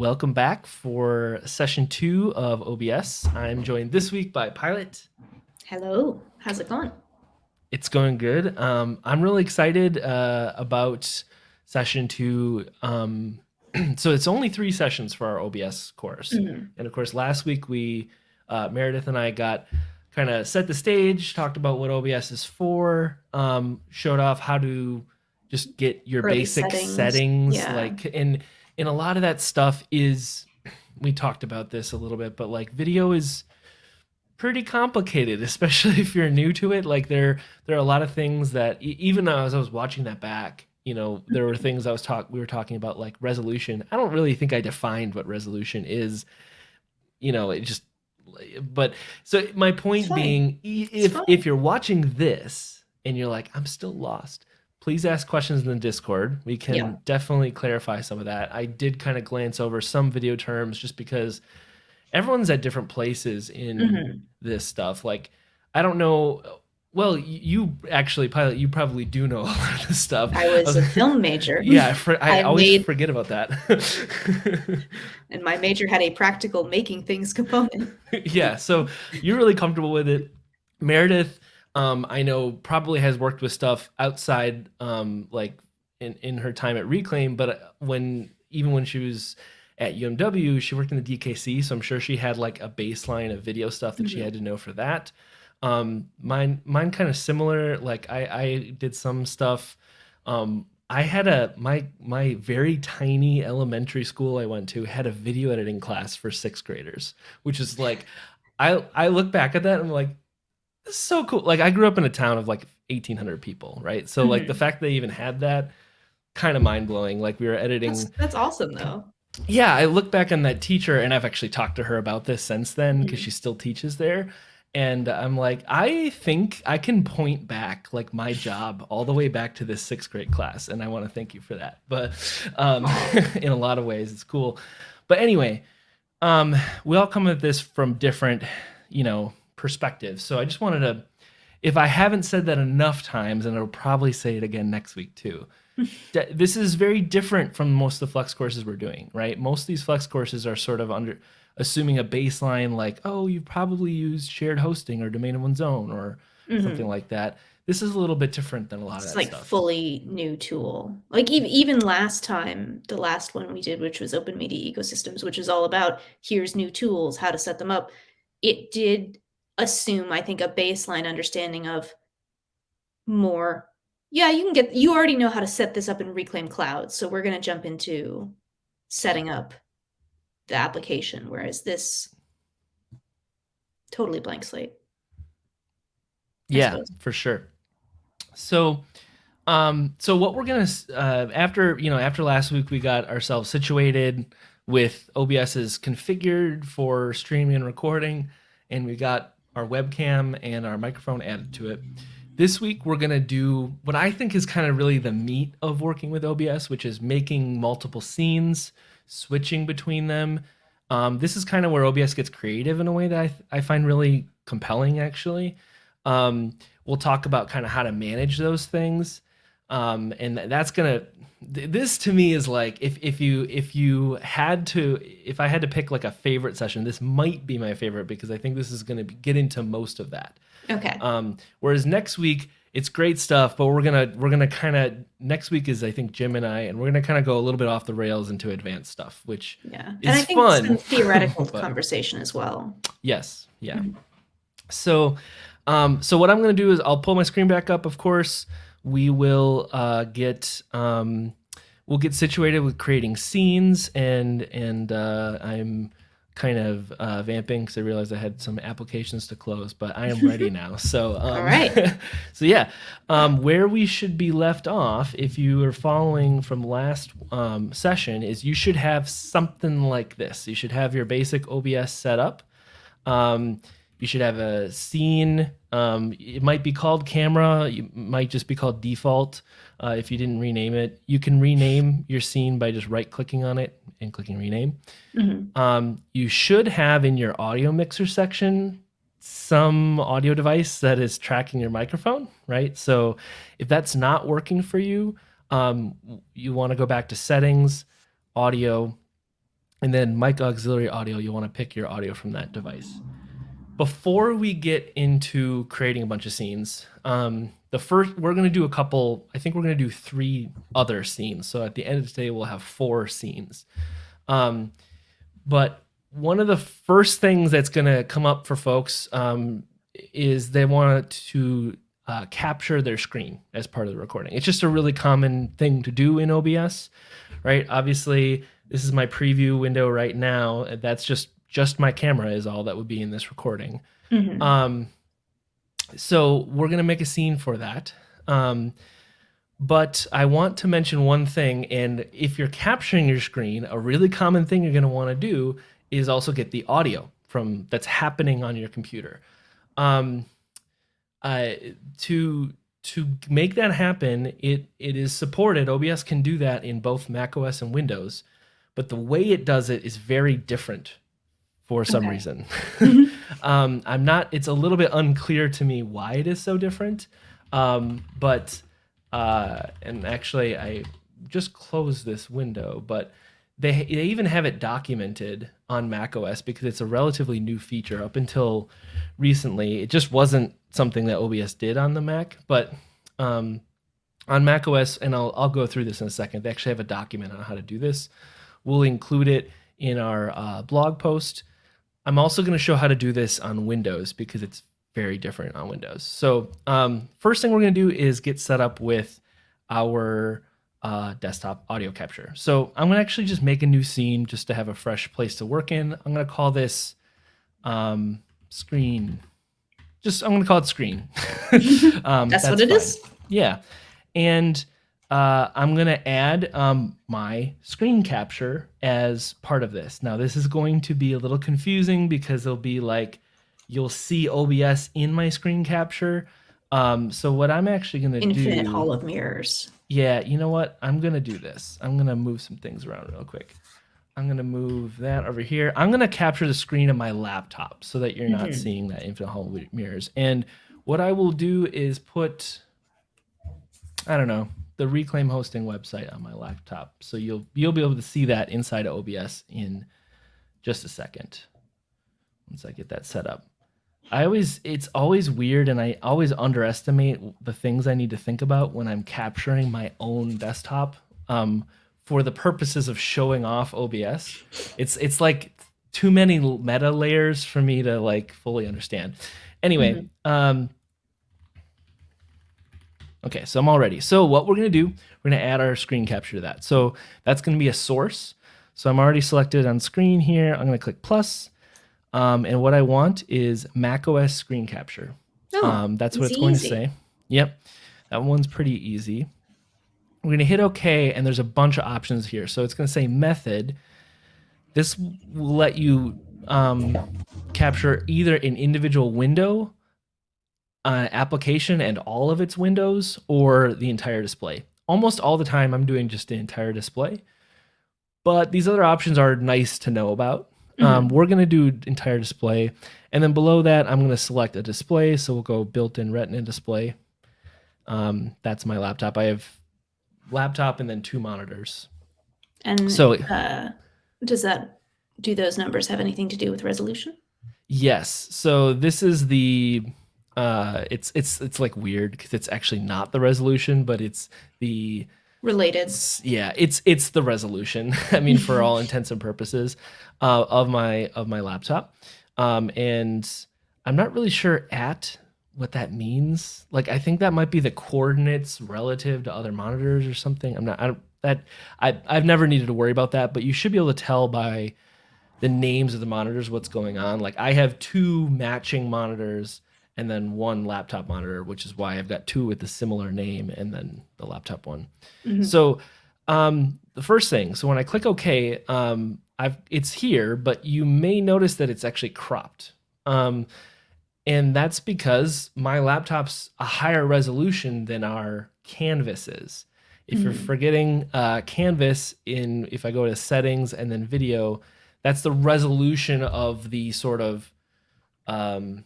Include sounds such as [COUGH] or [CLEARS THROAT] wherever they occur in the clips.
welcome back for session two of OBS. I'm joined this week by Pilot. Hello, how's it going? It's going good. Um, I'm really excited uh, about session two. Um, [CLEARS THROAT] so it's only three sessions for our OBS course, Mhm. and of course, last week we uh, Meredith and I got kind of set the stage, talked about what OBS is for, um, showed off how to just get your Early basic settings, settings. Yeah. like and and a lot of that stuff is we talked about this a little bit, but like video is pretty complicated, [LAUGHS] especially if you're new to it. Like there there are a lot of things that even as I was watching that back, you know, there were things I was talk we were talking about like resolution. I don't really think I defined what resolution is. You know, it just but so my point being if if you're watching this and you're like I'm still lost, please ask questions in the Discord. We can Yeah. definitely clarify some of that. I did kind of glance over some video terms just because everyone's at different places in Mhm. this stuff. Like, I don't know. Well, you actually, pilot, you probably do know [LAUGHS] a lot of this stuff. I was a [LAUGHS] film major. Yeah, I, for, I I always made- forget about that. [LAUGHS] And my major had a practical making things component. yeah, so you're really comfortable with it. Meredith, um, I know probably has worked with stuff outside, um, like in, in her time at Reclaim, but when even when she was at UMW, she worked in the DKC, so I'm sure she had like a baseline of video stuff that she Mhm. had to know for that. Um, mine, mine kind of similar. Like I, I did some stuff. Um, I had a my my very tiny elementary school I went to had a video editing class for sixth graders, which is like I I look back at that and I'm like, this is so cool. Like I grew up in a town of like 1,800 people, right? So like the Mhm. fact they even had that, kind of mind blowing. Like we were editing. That's, that's awesome though. Yeah, I look back on that teacher, and I've actually talked to her about this since then because Mhm. she still teaches there. And I'm like, I think I can point back like my job all the way back to this sixth grade class, and I want to thank you for that. But um, [LAUGHS] in a lot of ways, it's cool. But anyway, um, we all come at this from different, you know, perspectives. So I just wanted to, if I haven't said that enough times, and I'll probably say it again next week too. [LAUGHS] this is very different from most of the flex courses we're doing, right? Most of these flex courses are sort of under assuming a baseline like, oh, you've probably used shared hosting or domain of one's own or Mhm. something like that. This is a little bit different than a lot of It's that like stuff. fully new tool. Like even even last time, the last one we did, which was Open Media Ecosystems, which is all about here's new tools, how to set them up. It did assume, I think, a baseline understanding of more. Yeah, you can get you already know how to set this up in Reclaim Cloud, so we're gonna jump into setting up the application, whereas this totally blank slate. I yeah suppose. for sure so um so what we're gonna uh after you know after last week we got ourselves situated with obs is configured for streaming and recording and we got our webcam and our microphone added to it. This week we're gonna do what i think is kind of really the meat of working with obs which is making multiple scenes switching between them. Um, this is kind of where obs gets creative in a way that i, I find really compelling actually. Um, we'll talk about kind of how to manage those things um, and that's gonna this to me is like if if you if you had to if i had to pick like a favorite session this might be my favorite because i think this is gonna be, get into most of that Okay. um, whereas next week it's great stuff but we're gonna we're gonna kind of next week is i think jim and i and we're gonna kind of go a little bit off the rails into advanced stuff which Yeah. And I think fun, some theoretical [LAUGHS] but- conversation as well. Yes. Yeah. Mhm. So, um, so what I'm going to do is I'll pull my screen back up. Of course, we will uh, get um, we'll get situated with creating scenes, and and uh, I'm kind of uh, vamping because I realized I had some applications to close, but I am ready [LAUGHS] now. So, um, All right. [LAUGHS] so yeah, um, where we should be left off, if you are following from last um, session, is you should have something like this. You should have your basic OBS setup. Um, you should have a scene. Um, it might be called camera. It might just be called default. Uh, if you didn't rename it, you can rename your scene by just right clicking on it and clicking rename. Mhm. Um, you should have in your audio mixer section some audio device that is tracking your microphone, right? So if that's not working for you, um, you want to go back to settings, audio, and then mic auxiliary audio, you'll want to pick your audio from that device. Before we get into creating a bunch of scenes, um, the first we're going to do a couple. I think we're going to do three other scenes. So at the end of the day, we'll have four scenes. Um, but one of the first things that's going to come up for folks um, is they want to uh, capture their screen as part of the recording. It's just a really common thing to do in OBS, right? Obviously, this is my preview window right now. That's just just my camera is all that would be in this recording. Mhm. Um, so we're gonna make a scene for that. Um, but I want to mention one thing, and if you're capturing your screen, a really common thing you're gonna want to do is also get the audio from that's happening on your computer. Um, uh, to to make that happen, it it is supported. OBS can do that in both macOS and Windows, but the way it does it is very different for some Okay. reason. Mhm. [LAUGHS] um, I'm not. It's a little bit unclear to me why it is so different. Um, but uh, and actually, I just closed this window, but they they even have it documented on macOS because it's a relatively new feature. Up until recently, it just wasn't something that OBS did on the Mac, but um, on macOS, and I'll I'll go through this in a second. They actually have a document on how to do this. We'll include it in our uh, blog post. I'm also going to show how to do this on Windows because it's very different on Windows. So um, first thing we're going to do is get set up with our uh, desktop audio capture. So I'm going to actually just make a new scene just to have a fresh place to work in. I'm going to call this um, screen. Just I'm going to call it screen. [LAUGHS] um, That's, what it fine. is. Yeah. And uh, I'm going to add um, my screen capture as part of this. Now, this is going to be a little confusing because it'll be like you'll see OBS in my screen capture. Um, so, what I'm actually going to do. Infinite Hall of Mirrors. Yeah, you know what? I'm going to do this. I'm going to move some things around real quick. I'm going to move that over here. I'm going to capture the screen of my laptop so that you're not Mhm. seeing that infinite hall of mirrors. And what I will do is put I don't know, the Reclaim hosting website on my laptop. So you'll you'll be able to see that inside of OBS in just a second. Once I get that set up. I always it's always weird and I always underestimate the things I need to think about when I'm capturing my own desktop um, for the purposes of showing off OBS. It's it's like too many meta layers for me to like fully understand. Anyway, um Okay, so I'm all ready. So what we're gonna do, we're gonna add our screen capture to that. So that's gonna be a source. So I'm already selected on screen here. I'm gonna click plus. Um, and what I want is macOS screen capture. Oh, um, that's what it's it's going to say. Yep, that one's pretty easy. We're gonna hit OK, and there's a bunch of options here. So it's gonna say method. This will let you um, capture either an individual window, uh, application, and all of its windows, or the entire display. Almost all the time, I'm doing just the entire display. But these other options are nice to know about. Um, we're going to do entire display. And then below that, I'm going to select a display. So we'll go built-in retina display. Um, that's my laptop. I have laptop and then two monitors. And So- uh, does that do those numbers have anything to do with resolution? Yes. So this is the uh it's it's it's like weird because it's actually not the resolution, but it's the Related. it's, yeah, it's it's the resolution. [LAUGHS] I mean, for all [LAUGHS] intents and purposes, uh, of my of my laptop, um, and I'm not really sure at what that means. Like, I think that might be the coordinates relative to other monitors or something. I'm not. I don't. That I I've never needed to worry about that, but you should be able to tell by the names of the monitors what's going on. Like, I have two matching monitors and then one laptop monitor, which is why I've got two with a similar name and then the laptop one. Mhm. So um, the first thing, so when I click OK, um, I've it's here, but you may notice that it's actually cropped. Um, and that's because my laptop's a higher resolution than our Canvas is. If you're Mhm. forgetting uh, Canvas in, if I go to settings and then video, that's the resolution of the sort of um,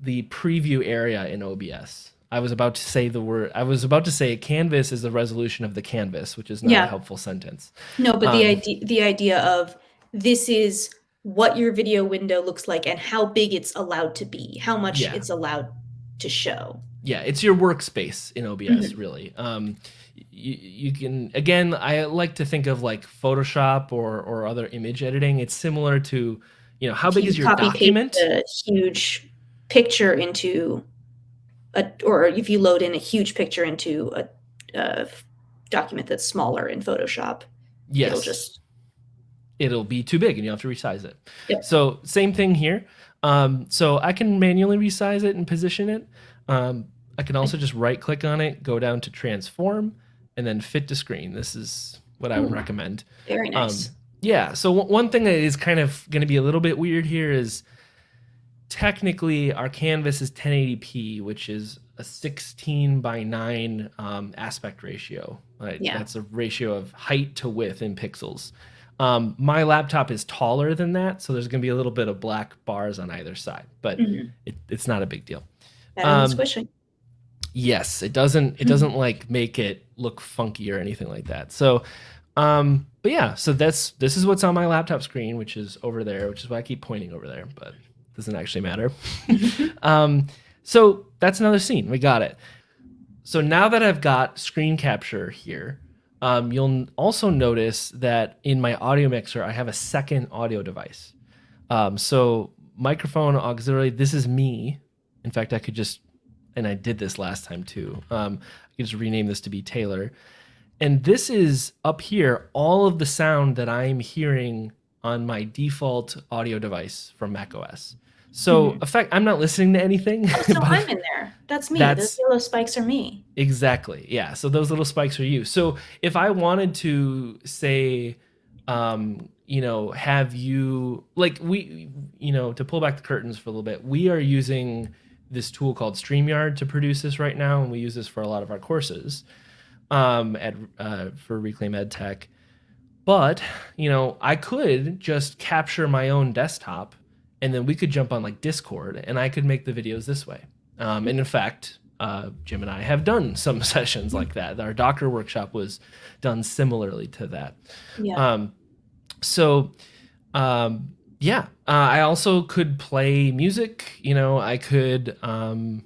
the preview area in OBS. I was about to say the word. I was about to say canvas is the resolution of the canvas, which is not Yeah. a helpful sentence. No, but the Um, idea the idea of this is what your video window looks like and how big it's allowed to be, how much Yeah. it's allowed to show. yeah it's your workspace in obs Mm-hmm. really um you, you can again i like to think of like photoshop or or other image editing it's similar to you know how big you is your document a huge picture into a or if you load in a huge picture into a document that's smaller in Photoshop, yes it'll just it'll be too big and you have to resize it Yep. so same thing here um so i can manually resize it and position it um i can also just right click on it go down to transform and then fit to screen this is what i would Ooh. recommend very nice. Um, yeah. So one thing that is kind of going to be a little bit weird here is technically our canvas is 1080p, which is a 16 by 9 um, aspect ratio. Right? Yeah. That's a ratio of height to width in pixels. Um, my laptop is taller than that, so there's going to be a little bit of black bars on either side, but Mhm. it, it's not a big deal. Um, squishing. Yes, it doesn't it doesn't like make it look funky or anything like that. So um but yeah, so that's this is what's on my laptop screen, which is over there, which is why I keep pointing over there, but doesn't actually matter. [LAUGHS] um so that's another scene. We got it. So now that I've got screen capture here, um, you'll also notice that in my audio mixer, I have a second audio device. Um, so microphone auxiliary, this is me. In fact, I could just, and I did this last time too. Um, I could just rename this to be Taylor. And this is up here, all of the sound that I'm hearing on my default audio device from macOS. So, Mhm. effect, I'm not listening to anything. Oh, so [LAUGHS] I'm in there. That's me. That's- Those yellow spikes are me. Exactly. Yeah. So those little spikes are you. So if I wanted to say, um, you know, have you like we, you know, to pull back the curtains for a little bit, we are using this tool called StreamYard to produce this right now, and we use this for a lot of our courses um, at uh, for Reclaim Ed Tech. But you know, I could just capture my own desktop, and then we could jump on like Discord, and I could make the videos this way. Um, and in fact, uh, Jim and I have done [LAUGHS] some sessions like that. Our Docker workshop was done similarly to that. Yeah. Um, so, um, yeah, uh, I also could play music. You know, I could. Um,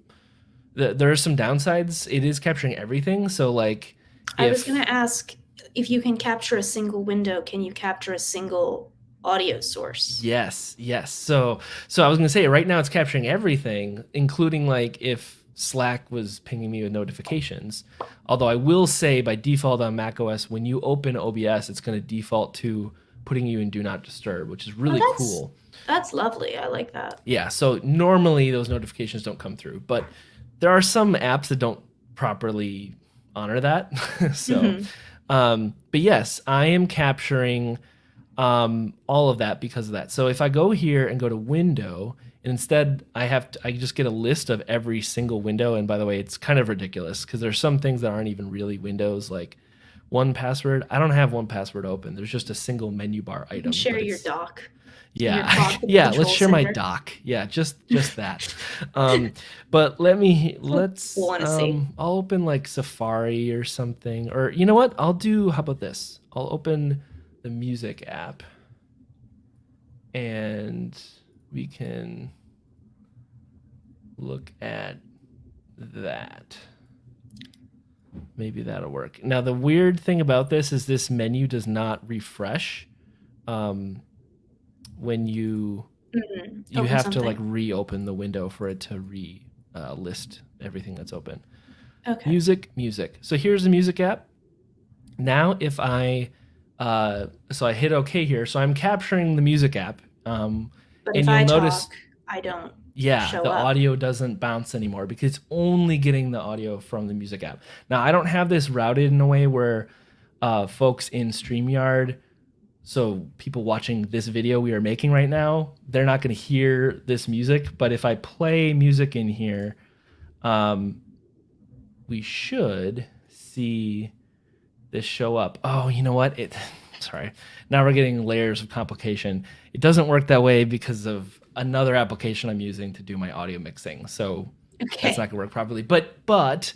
th- there are some downsides. It is capturing everything. So, like, I was going to ask if you can capture a single window, can you capture a single audio source? Yes, yes. So so I was gonna say right now it's capturing everything, including like if Slack was pinging me with notifications. Although I will say by default on macOS, when you open OBS, it's gonna default to putting you in Do Not Disturb, which is really that's- cool. That's lovely. I like that. Yeah. So normally those notifications don't come through, but there are some apps that don't properly honor that. [LAUGHS] so Mhm. um, but yes, I am capturing um, all of that because of that. So if I go here and go to window, and instead I have to, I just get a list of every single window. And by the way, it's kind of ridiculous because there's some things that aren't even really windows, like 1Password. I don't have 1Password open. There's just a single menu bar item. can share your dock. yeah your dock [LAUGHS] yeah let's share my dock yeah just just that um but let me let's see. um i'll open like safari or something or you know what i'll do how about this i'll open the music app and we can look at that. Maybe that'll work. Now the weird thing about this is this menu does not refresh um when you Mhm. you Open have to like reopen the window for it to re uh, list everything that's open. Okay. music music. So here's the music app. Now if i uh so i hit okay here so i'm capturing the music app um but and if you'll notice- talk, I don't. yeah the up. audio doesn't bounce anymore because it's only getting the audio from the music app now i don't have this routed in a way where uh folks in streamyard so people watching this video we are making right now they're not going to hear this music but if i play music in here um we should see this show up oh you know what it [LAUGHS] sorry now we're getting layers of complication it doesn't work that way because of another application i'm using to do my audio mixing so Okay. That's not gonna work properly. But but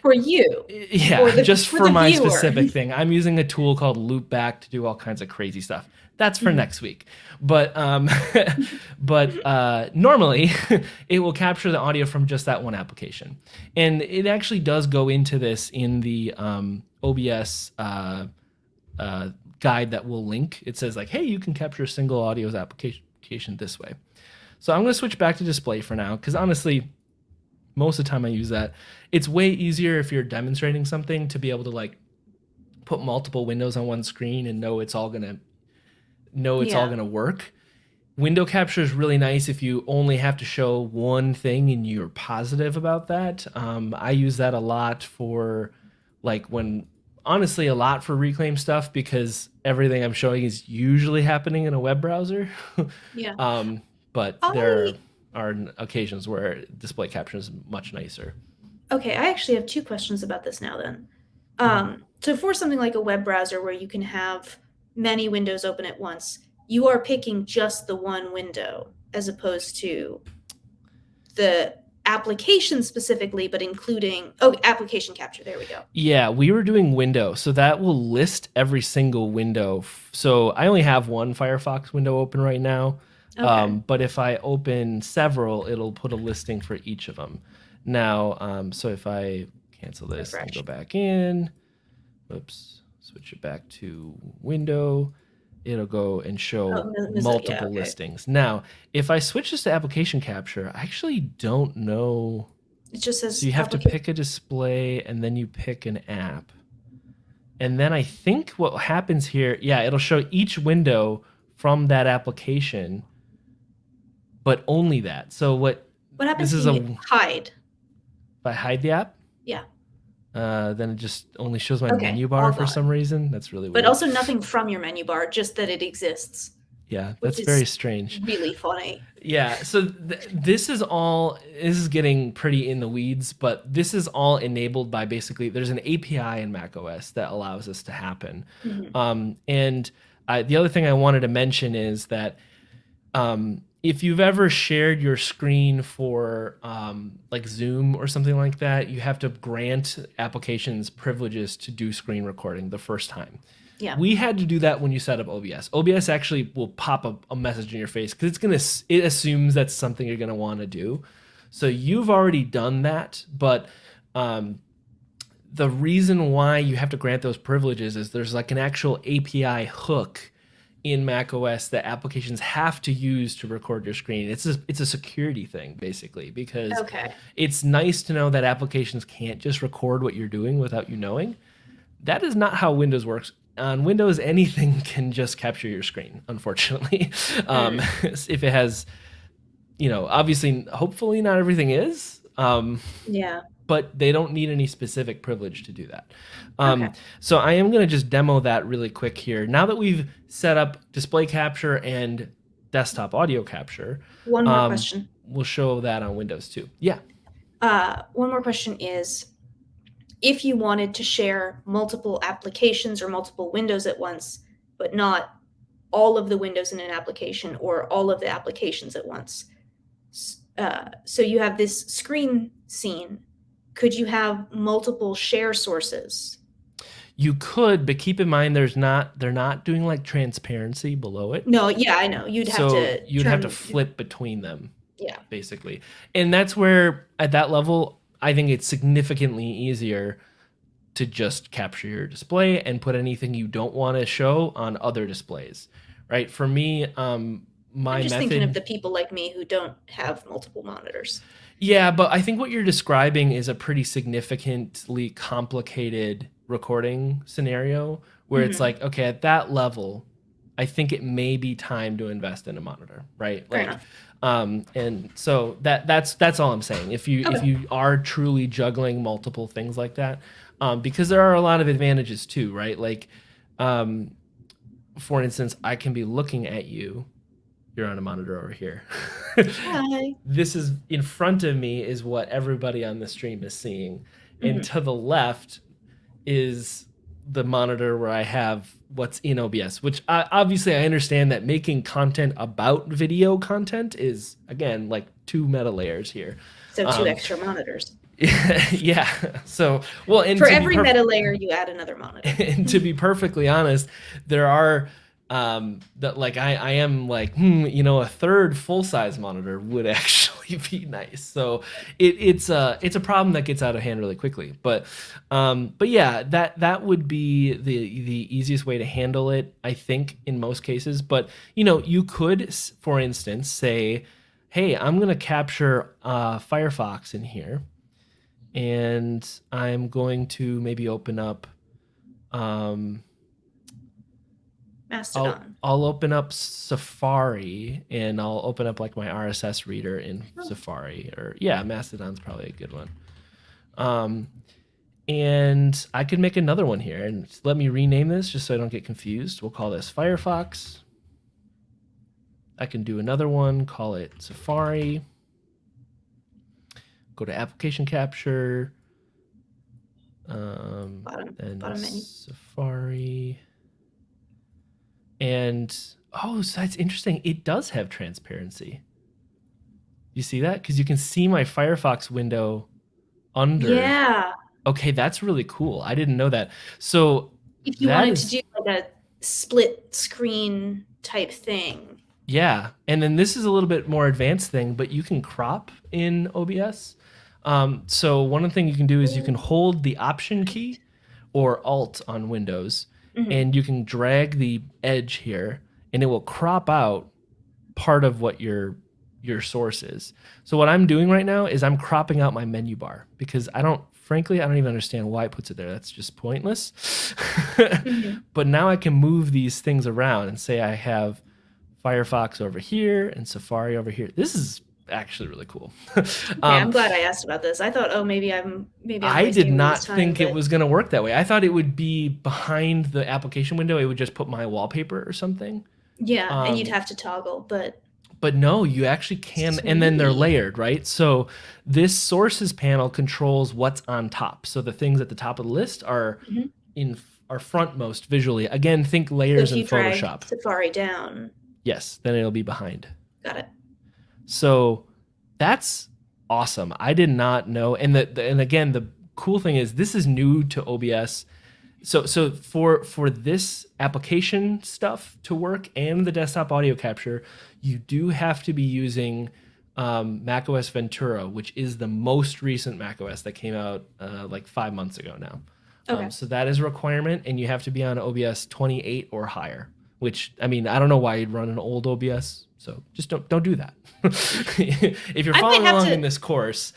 For you. yeah, For the- just for for, my viewer. specific thing. I'm using a tool called Loopback to do all kinds of crazy stuff. That's for Mhm. next week. But um, [LAUGHS] but uh, normally [LAUGHS] it will capture the audio from just that one application, and it actually does go into this in the um, OBS uh, uh, guide that we'll link. It says like, hey, you can capture a single audio's application this way. So I'm going to switch back to display for now because honestly, most of the time I use that. It's way easier if you're demonstrating something to be able to like put multiple windows on one screen and know it's all going to know it's all going to work. Window capture is really nice if you only have to show one thing and you're positive about that. Um, I use that a lot for like when honestly a lot for reclaim stuff because everything I'm showing is usually happening in a web browser. [LAUGHS] Yeah. um, but I- there are occasions where display capture is much nicer. Okay, I actually have two questions about this now then. Um, so for something like a web browser where you can have many windows open at once, you are picking just the one window as opposed to the application specifically, but including oh application capture. There we go. Yeah, we were doing window, so that will list every single window. So I only have one Firefox window open right now, Okay. um, but if I open several, it'll put a listing for each of them. Now, um, so if I cancel this and go back in, whoops, switch it back to window, it'll go and show Oh, no, no, yeah, multiple okay. listings. Now, if I switch this to application capture, I actually don't know. it just says So you have to pick a display and then you pick an app. And then I think what happens here, yeah, it'll show each window from that application, but only that. So what What happens this is a- hide? if I hide the app? Yeah. Uh, then it just only shows my Okay, menu bar for some reason. That's really weird. But also nothing from your menu bar, just that it exists. yeah, that's very strange. Really funny. Yeah, so th- this is all this is getting pretty in the weeds, but this is all enabled by basically there's an API in macOS that allows this to happen. Mhm. Um, and I, the other thing I wanted to mention is that um, if you've ever shared your screen for um, like Zoom or something like that, you have to grant applications privileges to do screen recording the first time. Yeah. We had to do that when you set up OBS. OBS actually will pop up a message in your face because it's gonna it assumes that's something you're gonna want to do. So you've already done that, but um, the reason why you have to grant those privileges is there's like an actual API hook in macOS that applications have to use to record your screen. It's a, it's a security thing basically because Okay. it's nice to know that applications can't just record what you're doing without you knowing. That is not how Windows works. On Windows, [LAUGHS] anything can just capture your screen, unfortunately. [LAUGHS] Um, [LAUGHS] if it has, you know, obviously, hopefully, not everything is. Um, Yeah. But they don't need any specific privilege to do that. Um, Okay. So I am going to just demo that really quick here. Now that we've set up display capture and desktop audio capture, One more Um, question. we'll show that on Windows too. Yeah. Uh, one more question is if you wanted to share multiple applications or multiple windows at once, but not all of the windows in an application or all of the applications at once. Uh, so you have this screen scene. Could you have multiple share sources? You could, but keep in mind there's not they're not doing like transparency below it. No, yeah, I know. You'd have so to. you'd have to flip between them. Yeah. Basically. And that's where at that level I think it's significantly easier to just capture your display and put anything you don't want to show on other displays. Right? For me, um my I'm just method thinking of the people like me who don't have multiple monitors. Yeah, but I think what you're describing is a pretty significantly complicated recording scenario where it's Mhm. like, okay, at that level, I think it may be time to invest in a monitor, right? Fair like, enough. um, and so that that's that's all I'm saying. If you if you are truly juggling multiple things like that, um, because there are a lot of advantages too, right? Like, um, for instance, I can be looking at you. You're on a monitor over here. Hi. [LAUGHS] this is in front of me is what everybody on the stream is seeing Mhm. and to the left is the monitor where I have what's in OBS, which I, obviously I understand that making content about video content is again like two meta layers here. So two Um, extra monitors. [LAUGHS] yeah. So well, and For every meta layer, you add another monitor. [LAUGHS] and to be perfectly honest, there are um that like I I am like hmm you know a third full size monitor would [LAUGHS] actually be nice. So it it's a it's a problem that gets out of hand really quickly. But um but yeah that that would be the the easiest way to handle it I think in most cases. But you know you could for instance say hey I'm gonna capture uh, Firefox in here and I'm going to maybe open up um Mastodon. I'll open up Safari and I'll open up like my RSS reader in Oh. Safari or yeah, Mastodon's probably a good one. Um, and I could make another one here and let me rename this just so I don't get confused. We'll call this Firefox. I can do another one, call it Safari. Go to application capture. Um, Bottom, and bottom menu. Safari. And oh, so that's interesting. It does have transparency. You see that? Because you can see my Firefox window under. Yeah. Okay, that's really cool. I didn't know that. So If you wanted is- to do like a split screen type thing. Yeah, and then this is a little bit more advanced thing, but you can crop in OBS. Um, so one of the things you can do is you can hold the Option key or Alt on Windows, Mhm. and you can drag the edge here, and it will crop out part of what your your source is. So what I'm doing right now is I'm cropping out my menu bar because I don't, frankly, I don't even understand why it puts it there. That's just pointless. Mhm. [LAUGHS] but now I can move these things around and say I have Firefox over here and Safari over here. This is actually really cool. [LAUGHS] Okay, Um, I'm glad I asked about this. I thought, oh, maybe I'm maybe I'm I did not time, think it was going to work that way. I thought it would be behind the application window. It would just put my wallpaper or something. Yeah, and you'd um, have to toggle, but But no, you actually can, and then they're layered, right? So this sources panel controls what's on top. So the things at the top of the list are Mhm. in are frontmost visually. Again, think so layers if in Photoshop. Safari down, Yes, then it'll be behind. got it. So that's awesome. I did not know. And the, the- and again, the cool thing is this is new to OBS. So so for for this application stuff to work and the desktop audio capture, you do have to be using um, macOS Ventura, which is the most recent macOS that came out uh, like five months ago now. Okay. Um, so that is a requirement, and you have to be on OBS 28 or higher. Which I mean, I don't know why you'd run an old OBS. So just don't don't do that. [LAUGHS] if you're following along to- in this course,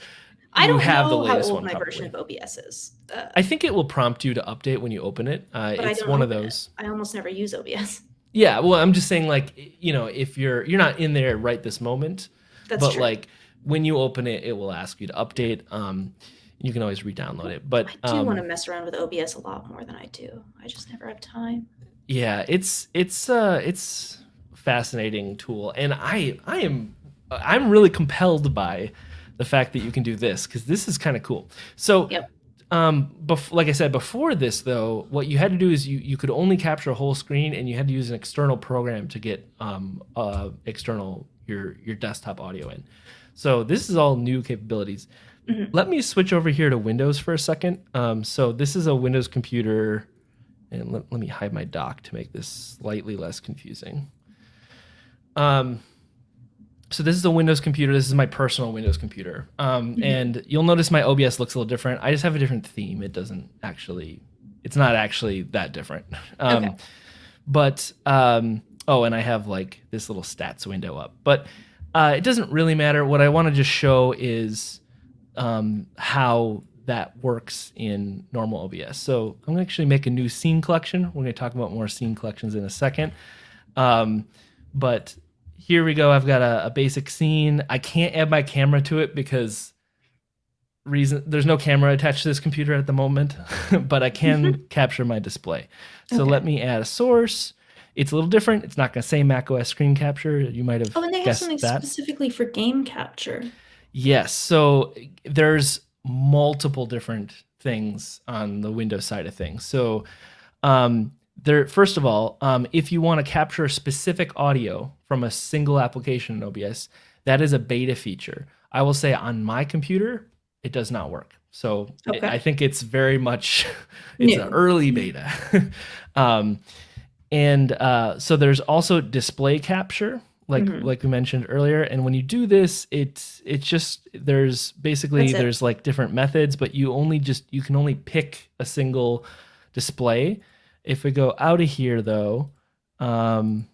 I don't have the know how latest old one my probably. version of OBS is. Uh, I think it will prompt you to update when you open it. Uh, it's don't one of open it. those. I almost never use OBS. Yeah, well, I'm just saying, like, you know, if you're you're not in there right this moment, That's but true. like when you open it, it will ask you to update. Um, you can always re-download it, but I do um, want to mess around with OBS a lot more than I do. I just never have time. yeah, it's it's uh it's fascinating tool, and I I am I'm really compelled by the fact that you can do this because this is kind of cool. So Yep. um like i said before this though what you had to do is you you could only capture a whole screen and you had to use an external program to get um uh external your your desktop audio in so this is all new capabilities Mhm. let me switch over here to windows for a second um so this is a windows computer and let, let me hide my dock to make this slightly less confusing um so this is a Windows computer. This is my personal Windows computer. Um, Mhm. And you'll notice my OBS looks a little different. I just have a different theme. It doesn't actually, it's not actually that different. [LAUGHS] Um, Okay. But, um, oh, and I have like this little stats window up. But uh, it doesn't really matter. What I want to just show is um, how that works in normal OBS. So I'm going to actually make a new scene collection. We're going to talk about more scene collections in a second. Um, but here we go. I've got a, a basic scene. I can't add my camera to it because reason there's no camera attached to this computer at the moment, [LAUGHS] but I can [LAUGHS] capture my display. So Okay. let me add a source. It's a little different. It's not going to say macOS screen capture. You might have Oh, and they have something that. specifically for game capture. Yes. So there's multiple different things on the Windows side of things. So Um, there, first of all, um, if you want to capture specific audio from a single application in OBS, that is a beta feature. I will say on my computer, it does not work. So it- I think it's very much [LAUGHS] it's an early beta. [LAUGHS] um, and uh, so there's also display capture, like Mhm. like we mentioned earlier. And when you do this, it's it's just there's basically there's like different methods, but you only just you can only pick a single display. If we go out of here though, um,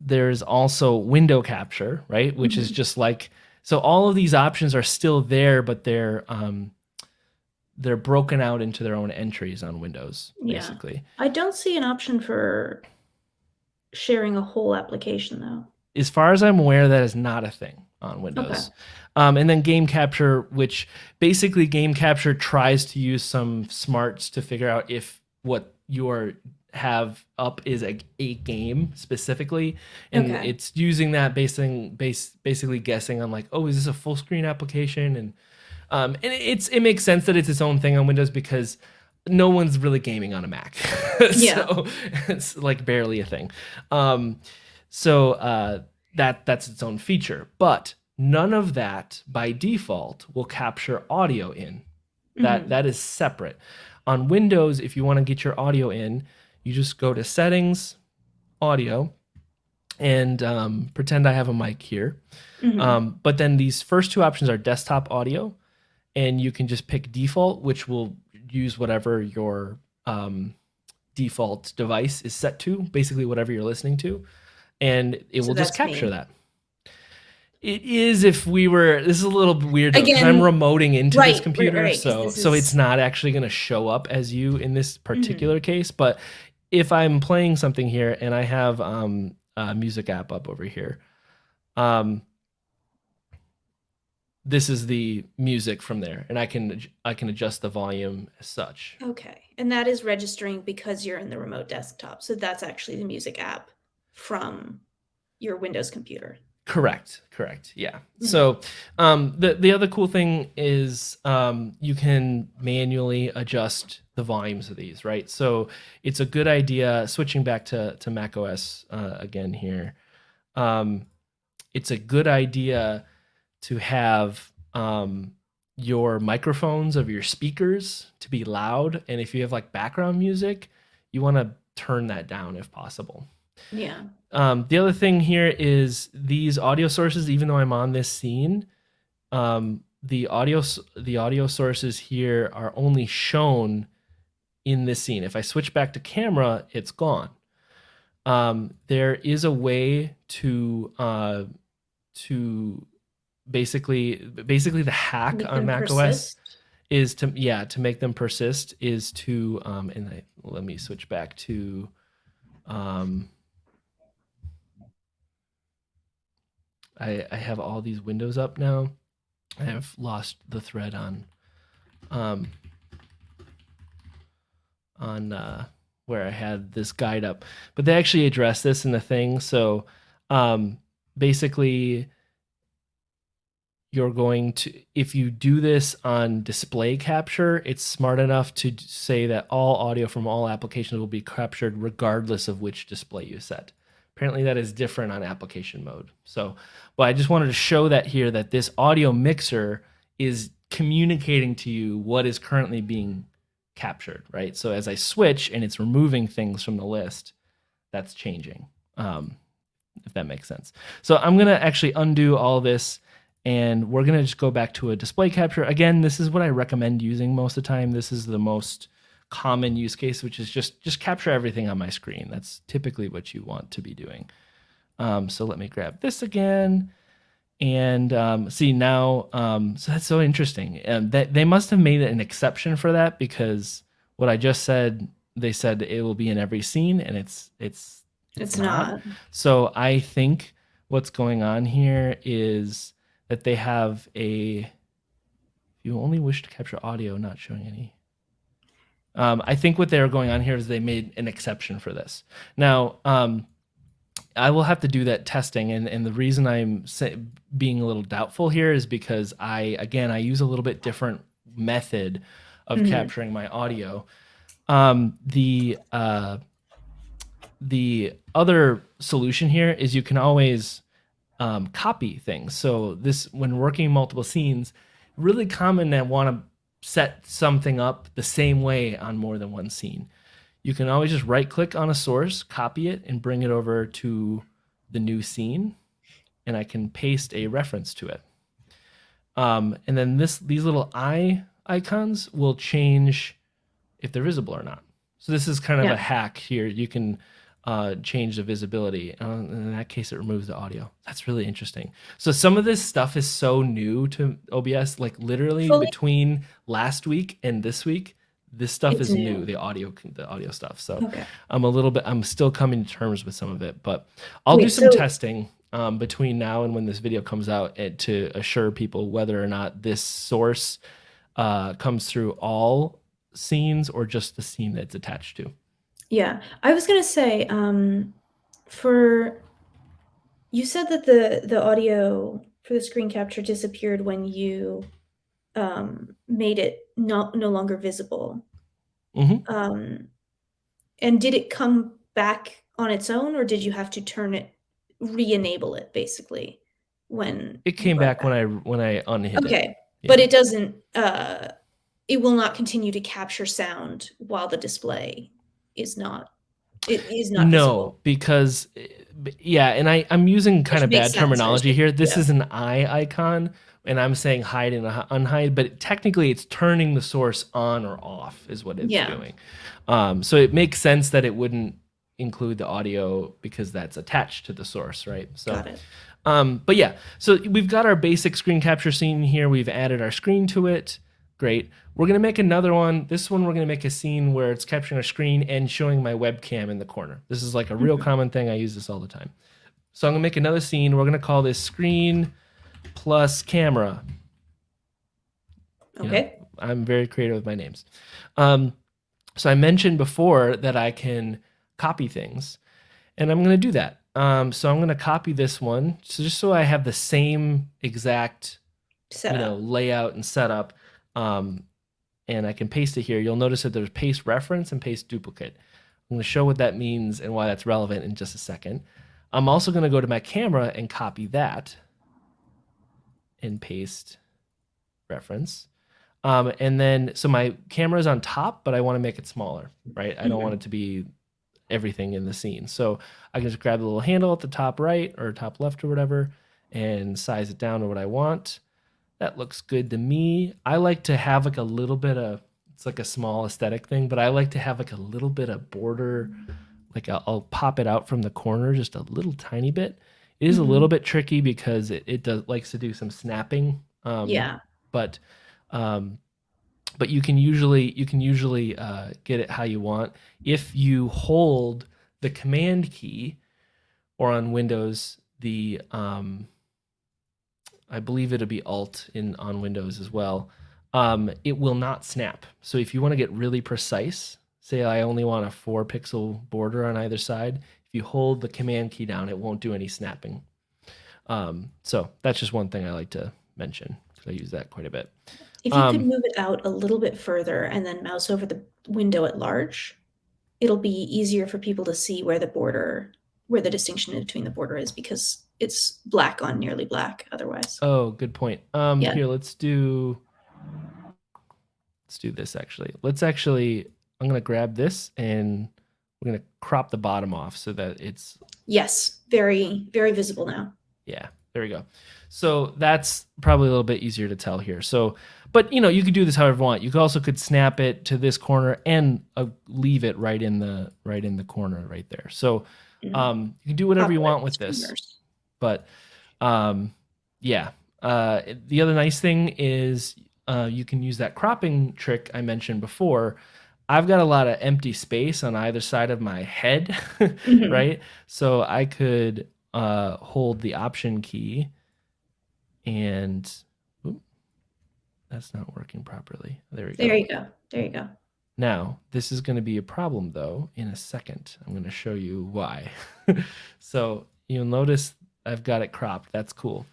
there's also window capture, right? Which is Mhm. just like so all of these options are still there, but they're um, they're broken out into their own entries on Windows, Yeah. basically. I don't see an option for sharing a whole application though. As far as I'm aware, that is not a thing on Windows. Um, and then game capture, which basically game capture tries to use some smarts to figure out if what you are have up is a, a game specifically. And Okay. it's using that basing base basically guessing on like oh is this a full screen application? And um and it's it makes sense that it's its own thing on windows because no one's really gaming on a mac. [LAUGHS] Yeah. so [LAUGHS] it's like barely a thing. Um so uh that that's its own feature. But none of that by default will capture audio in that Mhm. that is separate on windows if you want to get your audio in you just go to settings audio and um, pretend i have a mic here Mhm. um, but then these first two options are desktop audio and you can just pick default which will use whatever your um, default device is set to basically whatever you're listening to and it So will just capture me. that it is if we were this is a little weird because i'm remoting into Right, this right, computer so this so it's not actually going to show up as you in this Mm-hmm. particular case but if i'm playing something here and i have um a music app up over here um this is the music from there and i can i can adjust the volume as such Okay. And that is registering because you're in the remote desktop. So that's actually the music app from your Windows computer. Correct. Correct. Yeah. So um, the the other cool thing is um, you can manually adjust the volumes of these, right? So it's a good idea. Switching back to to Mac OS uh, again here, um, it's a good idea to have um, your microphones of your speakers to be loud, and if you have like background music, you want to turn that down if possible. Yeah. Um, the other thing here is these audio sources. Even though I'm on this scene, um, the audio the audio sources here are only shown in this scene. If I switch back to camera, it's gone. Um, there is a way to uh, to basically basically the hack Make on them Mac OS is to yeah to make them persist is to um and I, let me switch back to um I I have all these windows up now. I have lost the thread on um on uh where I had this guide up. But they actually address this in the thing. So um basically you're going to if you do this on display capture it's smart enough to say that all audio from all applications will be captured regardless of which display you set apparently that is different on application mode. So but i just wanted to show that here that this audio mixer is communicating to you what is currently being captured right? So as i switch and it's removing things from the list that's changing um, if that makes sense. So i'm going to actually undo all this and we're going to just go back to a display capture. Again this is what i recommend using most of the time. This is the most common use case which is just just capture everything on my screen that's typically what you want to be doing um, so let me grab this again and um, see now um, so that's so interesting and that they must have made an exception for that because what i just said they said it will be in every scene and it's it's It's not. so I think what's going on here is that they have a you only wish to capture audio, not showing any. Um, I think what they're going on here is they made an exception for this. Now, um, I will have to do that testing, and, and the reason I'm being a little doubtful here is because I, again, I use a little bit different method of Mhm. capturing my audio. Um, the uh, the other solution here is you can always um, copy things. So this, when working multiple scenes, really common to want to set something up the same way on more than one scene. You can always just right click on a source, copy it, and bring it over to the new scene, and I can paste a reference to it. Um, and then this these little eye icons will change if they're visible or not. So this is kind of Yeah. a hack here. You can uh, change the visibility. Uh, in that case, it removes the audio. That's really interesting. So some of this stuff is so new to OBS. Like literally Fully- between last week and this week, this stuff It's is new. new. The audio, the audio stuff. So Okay. I'm a little bit. I'm still coming to terms with some of it, but I'll do some so- testing um, between now and when this video comes out eh, to assure people whether or not this source uh, comes through all scenes or just the scene that's attached to. Yeah, I was gonna say, um, for you said that the the audio for the screen capture disappeared when you um, made it not no longer visible. Mhm. Um, and did it come back on its own, or did you have to turn it, re-enable it, basically, when It came it back when I when I unhid it. Okay, Yeah. but it doesn't. Uh, it will not continue to capture sound while the display is not. It is not no, visible. because yeah, and I I'm using kind of bad sense, terminology here. This Yeah. is an eye icon, and I'm saying hide and unhide, but technically it's turning the source on or off is what it's Yeah. doing. Um, so it makes sense that it wouldn't include the audio because that's attached to the source, right? So Got it. Um, but yeah, so we've got our basic screen capture scene here. We've added our screen to it. Great. We're gonna make another one. This one we're gonna make a scene where it's capturing a screen and showing my webcam in the corner. This is like a real Mhm. common thing. I use this all the time. So I'm gonna make another scene. We're gonna call this screen plus camera. You know, Okay. I'm very creative with my names. Um, so I mentioned before that I can copy things, and I'm going to do that. Um, so I'm going to copy this one, so just so I have the same exact Set you know layout and setup, um, and I can paste it here. You'll notice that there's paste reference and paste duplicate. I'm going to show what that means and why that's relevant in just a second. I'm also going to go to my camera and copy that and paste reference. Um, and then, so my camera is on top, but I want to make it smaller, right? I don't Mhm. want it to be everything in the scene. So I can just grab the little handle at the top right or top left or whatever and size it down to what I want. That looks good to me. I like to have like a little bit of, it's like a small aesthetic thing, but I like to have like a little bit of border. Like I'll, I'll pop it out from the corner just a little tiny bit. It is Mhm. a little bit tricky because it, it does likes to do some snapping. Um, yeah. but um, but you can usually you can usually uh, get it how you want if you hold the command key or on windows the um, i believe it'll be alt in on windows as well. Um, it will not snap. So if you want to get really precise say i only want a four pixel border on either side if you hold the command key down it won't do any snapping. Um, so that's just one thing i like to mention because i use that quite a bit. If you could um, move it out a little bit further and then mouse over the window at large, it'll be easier for people to see where the border, where the distinction between the border is because it's black on nearly black otherwise. Oh, good point. Um, Yeah. here, let's do. Let's do this actually. Let's actually. I'm gonna grab this and we're gonna crop the bottom off so that it's Yes, very, very visible now. yeah. There we go. So that's probably a little bit easier to tell here. So, but you know, you could do this however you want. You could also could snap it to this corner and uh, leave it right in the right in the corner right there. So, Mhm. um, you can do whatever you want with this. But um yeah uh the other nice thing is uh you can use that cropping trick i mentioned before i've got a lot of empty space on either side of my head [LAUGHS] Mhm. right so i could uh hold the option key and that's not working properly there we go There you go. There you go. now, this is going to be a problem though in a second. I'm going to show you why. [LAUGHS] so you'll notice I've got it cropped. That's cool.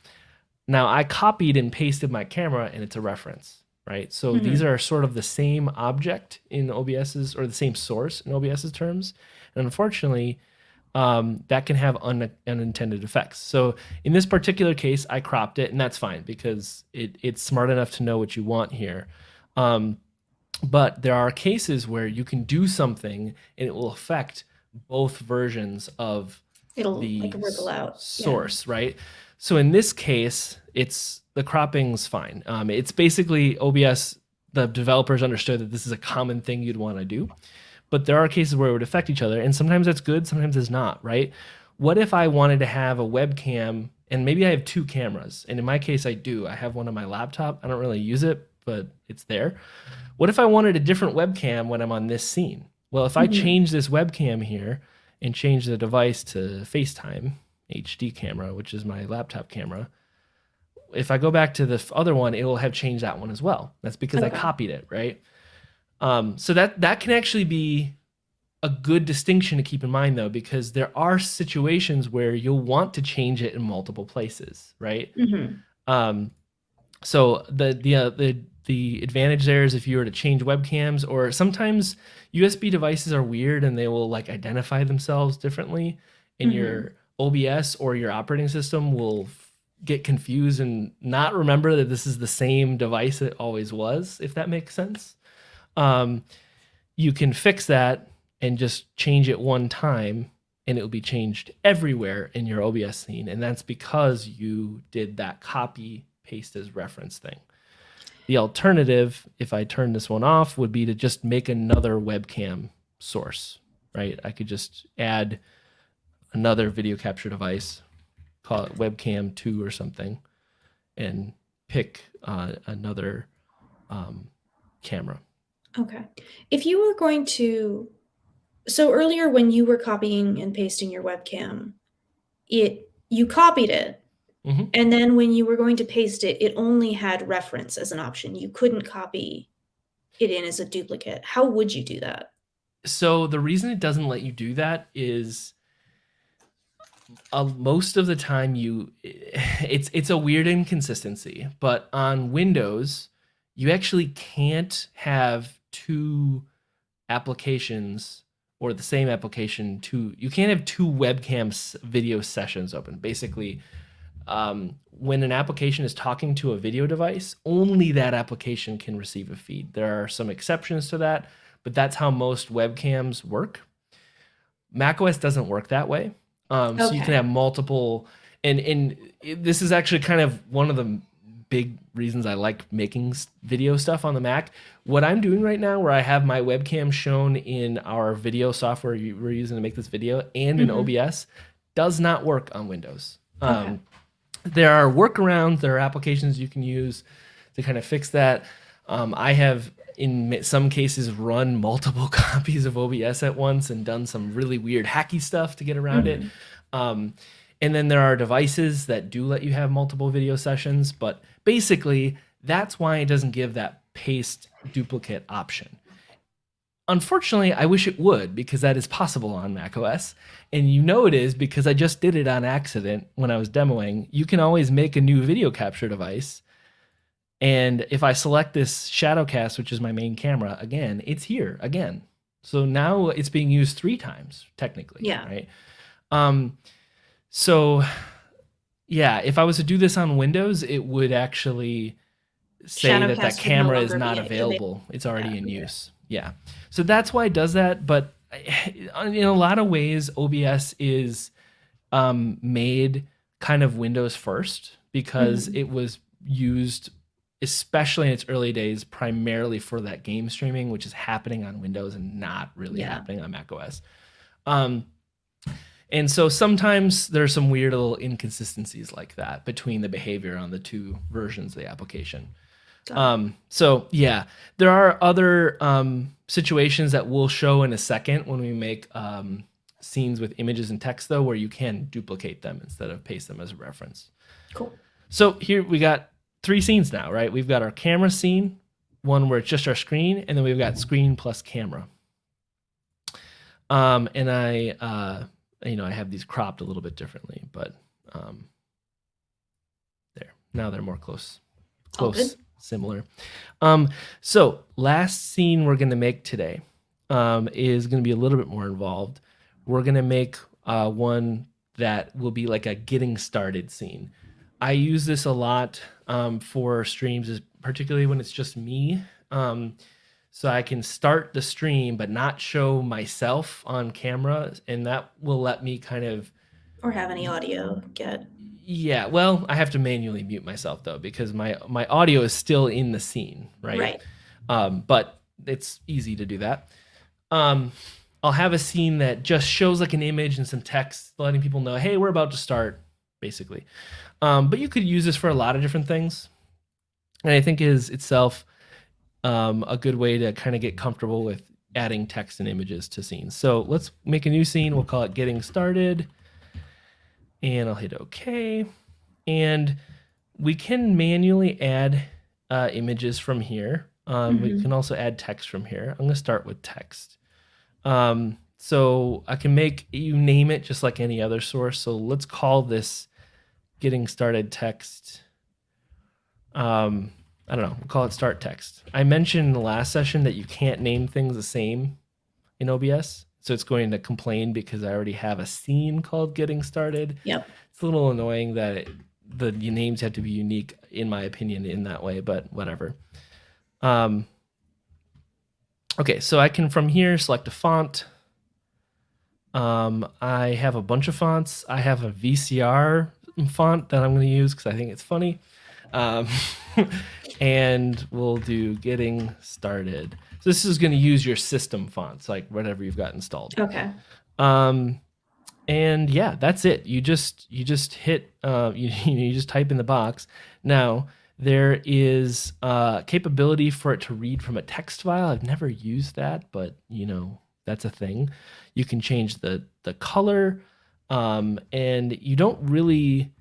Now I copied and pasted my camera and it's a reference. right? So these are sort of the same object in OBS's or the same source in OBS's terms. And unfortunately, um, that can have un- unintended effects. So in this particular case, I cropped it, and that's fine because it, it's smart enough to know what you want here. Um, but there are cases where you can do something and it will affect both versions of It'll the like ripple out. Yeah. source, right? So in this case, it's the cropping's fine. Um, it's basically OBS. The developers understood that this is a common thing you'd want to do, but there are cases where it would affect each other, and sometimes that's good, sometimes it's not, right? What if I wanted to have a webcam, and maybe I have two cameras, and in my case, I do. I have one on my laptop. I don't really use it, but it's there. What if I wanted a different webcam when I'm on this scene? Well, if I Mhm. change this webcam here and change the device to FaceTime HD camera, which is my laptop camera, if I go back to the other one, it will have changed that one as well. That's because I copied it, right? Um, so that that can actually be a good distinction to keep in mind, though, because there are situations where you'll want to change it in multiple places, right? Mhm. Um, so the the uh, the the advantage there is if you were to change webcams, or sometimes USB devices are weird and they will like identify themselves differently, and Mhm. your OBS or your operating system will get confused and not remember that this is the same device it always was. If that makes sense, um, you can fix that and just change it one time and it will be changed everywhere in your OBS scene. And that's because you did that copy paste as reference thing. The alternative, if I turn this one off, would be to just make another webcam source, right? I could just add another video capture device, call it webcam 2 or something, and pick uh, another um, camera. Okay. If you were going to, so earlier when you were copying and pasting your webcam, it you copied it, Mhm. and then when you were going to paste it, it only had reference as an option. You couldn't copy it in as a duplicate. How would you do that? So the reason it doesn't let you do that is uh, most of the time you [LAUGHS] it's it's a weird inconsistency, but on Windows you actually can't have two applications or the same application two you can't have two webcam s- video sessions open. Basically, um, when an application is talking to a video device, only that application can receive a feed. There are some exceptions to that, but that's how most webcams work. macOS doesn't work that way. Um, So you can have multiple, and and it- this is actually kind of one of the big reasons I like making video stuff on the Mac. What I'm doing right now, where I have my webcam shown in our video software we're using to make this video and in Mhm. OBS, does not work on Windows. Okay. Um, there are workarounds, there are applications you can use to kind of fix that. Um, I have, in some cases, run [LAUGHS] multiple [LAUGHS] copies of OBS at once and done some really weird hacky stuff to get around it. Um, and then there are devices that do let you have multiple video sessions, but basically, that's why it doesn't give that paste duplicate option. Unfortunately, I wish it would because that is possible on macOS. And you know it is because I just did it on accident when I was demoing. You can always make a new video capture device. And if I select this Shadowcast, which is my main camera, again, it's here again. So now it's being used three times, technically. Yeah. Right. Um, so yeah, if I was to do this on Windows, it would actually say that Shadowcast that no camera is not available. It's already Yeah, in use. Yeah. So that's why it does that. But [SIGHS] in a lot of ways, OBS is um, made kind of Windows first because Mhm. it was used, especially in its early days, primarily for that game streaming, which is happening on Windows and not really Yeah. happening on macOS. Um, and so sometimes there's some weird little inconsistencies like that between the behavior on the two versions of the application. Um, so yeah, there are other um, situations that we'll show in a second when we make um, scenes with images and text, though, where you can duplicate them instead of paste them as a reference. Cool. So here we got three scenes now, right? We've got our camera scene, one where it's just our screen, and then we've got screen plus camera. Um, and I, uh, you know, I have these cropped a little bit differently, but um, there. Now they're more close, close? Similar. Um, so last scene we're gonna make today um, is gonna be a little bit more involved. We're gonna make uh, one that will be like a getting started scene. I use this a lot um, for streams, particularly when it's just me. Um, so I can start the stream but not show myself on camera, and that will let me kind of Or have any audio get. Yeah. Well, I have to manually mute myself though because my my audio is still in the scene, right? Right. Um, but it's easy to do that. Um, I'll have a scene that just shows like an image and some text, letting people know, hey, we're about to start, basically. Um, but you could use this for a lot of different things, and I think is itself um, a good way to kind of get comfortable with adding text and images to scenes. So let's make a new scene. We'll call it getting started, and I'll hit OK, and we can manually add uh, images from here. Um, We Mhm. can also add text from here. I'm going to start with text. Um, so I can make you name it just like any other source. So let's call this getting started text. Um, I don't know. We'll call it start text. I mentioned in the last session that you can't name things the same in OBS. So it's going to complain because I already have a scene called getting started. Yep. It's a little annoying that it, the names have to be unique, in my opinion, in that way, but whatever. Um, okay, so I can from here select a font. Um, I have a bunch of fonts. I have a VCR font that I'm going to use because I think it's funny. Um, [LAUGHS] and we'll do getting started. So this is going to use your system fonts, like whatever you've got installed. Okay. Um, and yeah, that's it. You just you just hit uh, [LAUGHS] you you just type in the box. Now there is uh, capability for it to read from a text file. I've never used that, but you know that's a thing. You can change the the color, um, and you don't really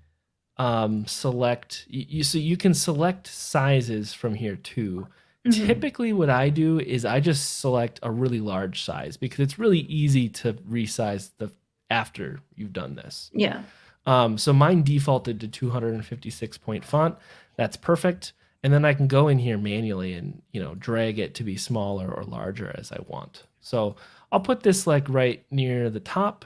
um, select. You, you so you can select sizes from here too. Mhm. Typically, what I do is I just select a really large size because it's really easy to resize the after you've done this. Yeah. Um, so mine defaulted to 256 point font. That's perfect. And then I can go in here manually and you know drag it to be smaller or larger as I want. So I'll put this like right near the top.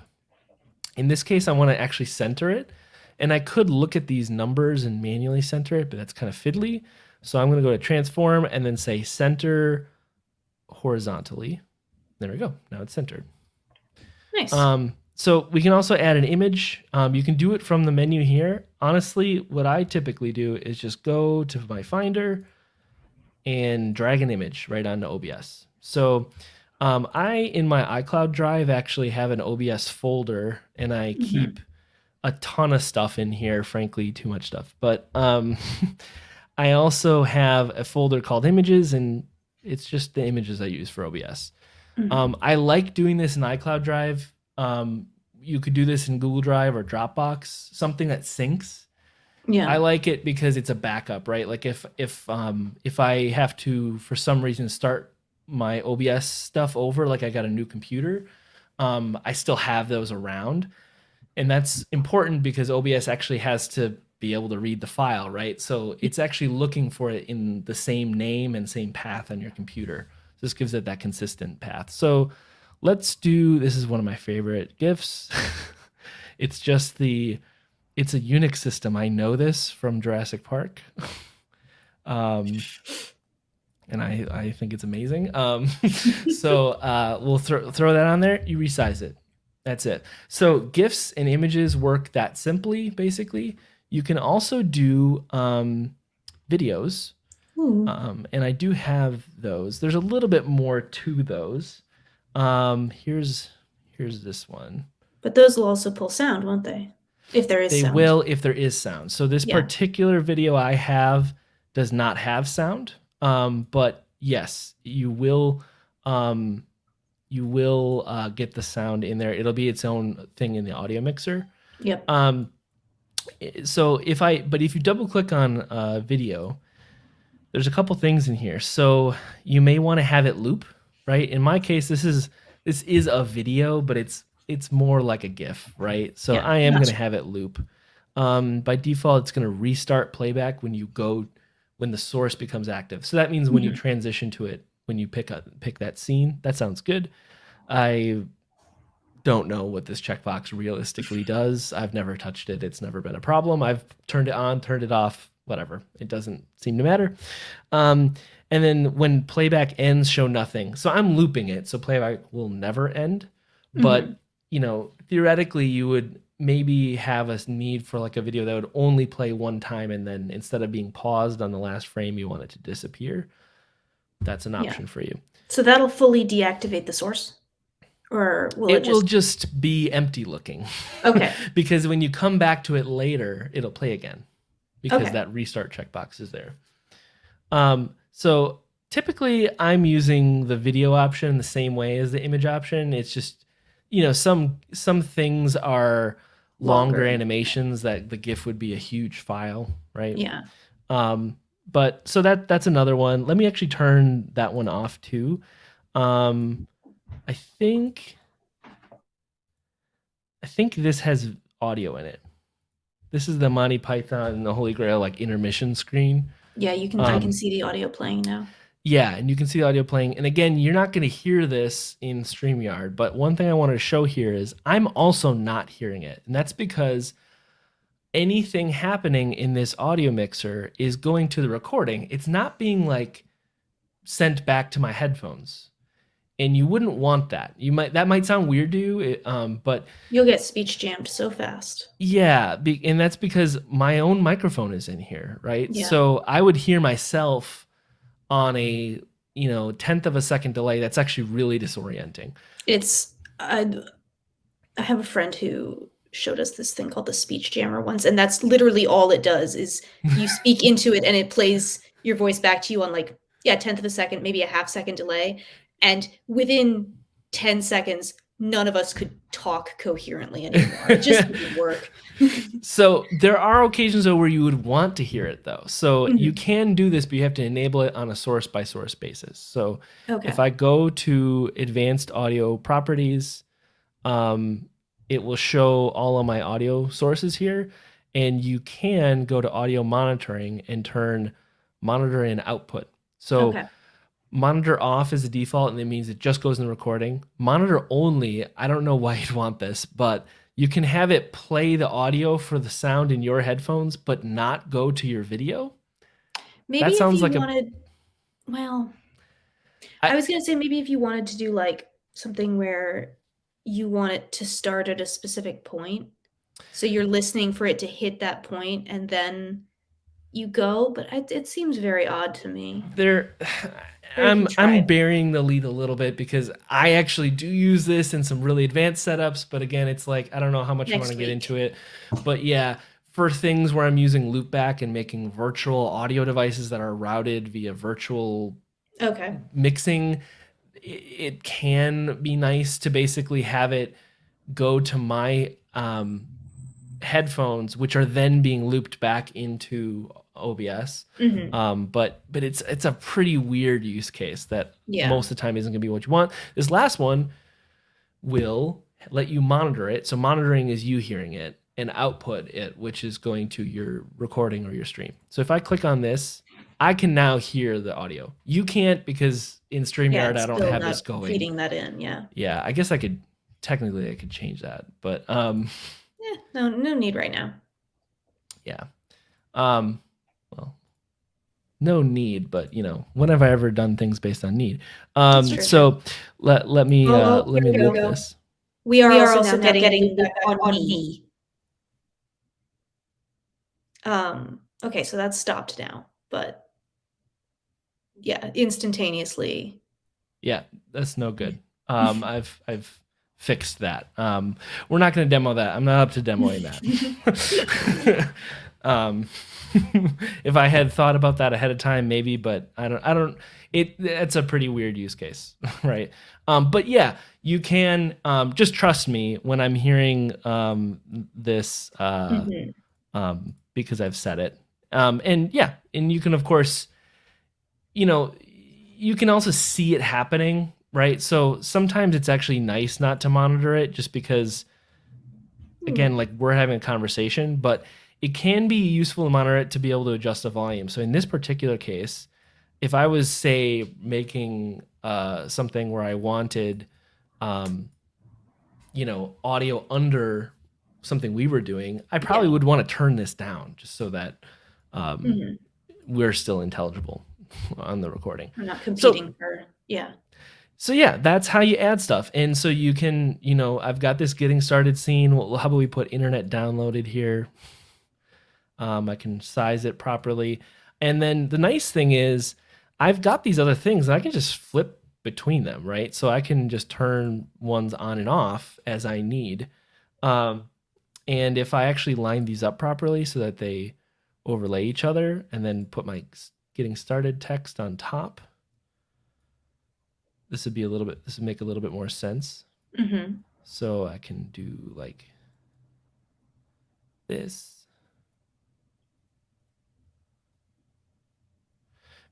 In this case, I want to actually center it. And I could look at these numbers and manually center it, but that's kind of fiddly. So I'm going to go to transform and then say center horizontally. There we go. Now it's centered. Nice. Um, so we can also add an image. Um, you can do it from the menu here. Honestly, what I typically do is just go to my Finder and drag an image right onto OBS. So um, I, in my iCloud drive, actually have an OBS folder, and I Mhm. keep a ton of stuff in here. Frankly, too much stuff. But um, [LAUGHS] I also have a folder called Images, and it's just the images I use for OBS. Mhm. Um, I like doing this in iCloud Drive. Um, you could do this in Google Drive or Dropbox, something that syncs. yeah. I like it because it's a backup, right? Like if if um, if I have to for some reason start my OBS stuff over, like I got a new computer, um, I still have those around, and that's important because OBS actually has to be able to read the file, right? So it's actually looking for it in the same name and same path on your computer. So this gives it that consistent path. So let's do this is one of my favorite gifs. [LAUGHS] it's just the it's a Unix system. I know this from Jurassic Park. [LAUGHS] um and I, I think it's amazing. Um, [LAUGHS] so uh, we'll throw throw that on there. You resize it. That's it. So GIFs and images work that simply. Basically, you can also do um, videos, Ooh. um, and I do have those. There's a little bit more to those. Um, here's here's this one. but those will also pull sound, won't they? If there is sound. They sound. will if there is sound. So this Yeah. particular video I have does not have sound. Um, but yes, you will um, you will uh, get the sound in there. It'll be its own thing in the audio mixer. Yep. Um, so if I but if you double click on uh, video, there's a couple things in here. So you may want to have it loop, right? In my case, this is this is a video, but it's it's more like a GIF, right? So Yeah, I am going to have it loop. Um, by default, it's going to restart playback when you go when the source becomes active. So that means when you Mhm. transition to it, when you pick up pick that scene, that sounds good. I don't know what this checkbox realistically does. I've never touched it. It's never been a problem. I've turned it on, turned it off, whatever. It doesn't seem to matter. Um, and then when playback ends, show nothing. So I'm looping it, so playback will never end. But Mhm. you know, theoretically, you would maybe have a need for like a video that would only play one time, and then instead of being paused on the last frame, you want it to disappear. That's an Yeah. option for you. So that'll fully deactivate the source, or will it, it will just? just be empty looking. [LAUGHS] Okay. because when you come back to it later, it'll play again because Okay. that restart checkbox is there. Um, so typically, I'm using the video option the same way as the image option. It's just you know some some things are longer, Longer. animations that the GIF would be a huge file, right? Yeah. Um, but so that that's another one. Let me actually turn that one off too. Um, I think I think this has audio in it. This is the Monty Python and the Holy Grail like intermission screen. Yeah. You can. I Um, can see the audio playing now. Yeah, and you can see the audio playing. And again, you're not going to hear this in StreamYard, but one thing I wanted to show here is I'm also not hearing it. And that's because anything happening in this audio mixer is going to the recording. It's not being like sent back to my headphones. And you wouldn't want that. You might that might sound weird to you, it, um, but You'll get speech jammed so fast. yeah, be, and that's because my own microphone is in here, right? Yeah. So I would hear myself on a you know tenth of a second delay. That's actually really disorienting. It's. I. I have a friend who showed us this thing called the speech jammer once, and that's literally all it does. Is [LAUGHS] you speak into it and it plays your voice back to you on like yeah tenth of a second, maybe a half second delay, and within ten seconds, none of us could talk coherently anymore. It just wouldn't [LAUGHS] work. So there are occasions though where you would want to hear it though. So Mhm. you can do this, but you have to enable it on a source by source basis. So Okay. if I go to advanced audio properties, um, it will show all of my audio sources here. And you can go to audio monitoring and turn monitor in output. So okay. Monitor off is the default, and it means it just goes in the recording. Monitor only, I don't know [LAUGHS] why you'd want this, but you can have it play the audio for the sound in your headphones, but not go to your video. Maybe that sounds if you like a- wanted, well, I- I, was gonna say maybe if you wanted to do like something where you want it to start at a specific point, so you're listening for it to hit that point and then you go. But it, it seems very odd to me. there I'm I'm it. burying the lead a little bit because I actually do use this in some really advanced setups, but again, it's like I don't know how much I want to get into it. But yeah, for things where I'm using loopback and making virtual audio devices that are routed via virtual Okay. mixing, i- it can be nice to basically have it go to my um, headphones, which are then being looped back into OBS. hmm Um, but but it's it's a pretty weird use case that Yeah. most of the time isn't going to be what you want. This last one will let you monitor it. So monitoring is you hearing it and output it, which is going to your recording or your stream. So if I click on this, I can now hear the audio. You can't because in. StreamYard it's I don't have this going. Feeding that in. Yeah. Yeah, I guess I could technically I could change that, but um, Yeah. No. No need right now. yeah, um, well, no need, but you know, when have I ever done things based on need? Um, so let let me uh, oh, let me here loop go. this. We are, We are also, also now now getting, getting feedback feedback on, on me. me. Um, okay, so that's stopped now, but yeah, instantaneously. Yeah, that's no good. Um, I've I've fixed that. Um, we're not going to demo that. I'm not up to demoing that. [LAUGHS] [LAUGHS] um, [LAUGHS] if I had thought about that ahead of time, maybe, but I don't. I don't. It it's a pretty weird use case, [LAUGHS] right? Um, but yeah, you can um, just trust me when I'm hearing um, this uh, Mhm. um, because I've said it. Um, and yeah, and you can of course, you know, you can also see it happening, right? So sometimes it's actually nice not to monitor it, just because, again, like we're having a conversation. But it can be useful to monitor it to be able to adjust the volume. So in this particular case, if I was say making uh, something where I wanted, um, you know, audio under something we were doing, I probably would want to turn this down just so that um, Mhm. we're still intelligible [LAUGHS] on the recording. I'm not competing for yeah. So yeah, that's how you add stuff. And so you can, you know, I've got this getting started scene. Well, how about we put internet downloaded here? Um, I can size it properly. And then the nice thing is I've got these other things and I can just flip between them, right? So I can just turn ones on and off as I need. Um, and if I actually line these up properly so that they overlay each other and then put my getting started text on top, this would be a little bit, this would make a little bit more sense. hmm So I can do like this.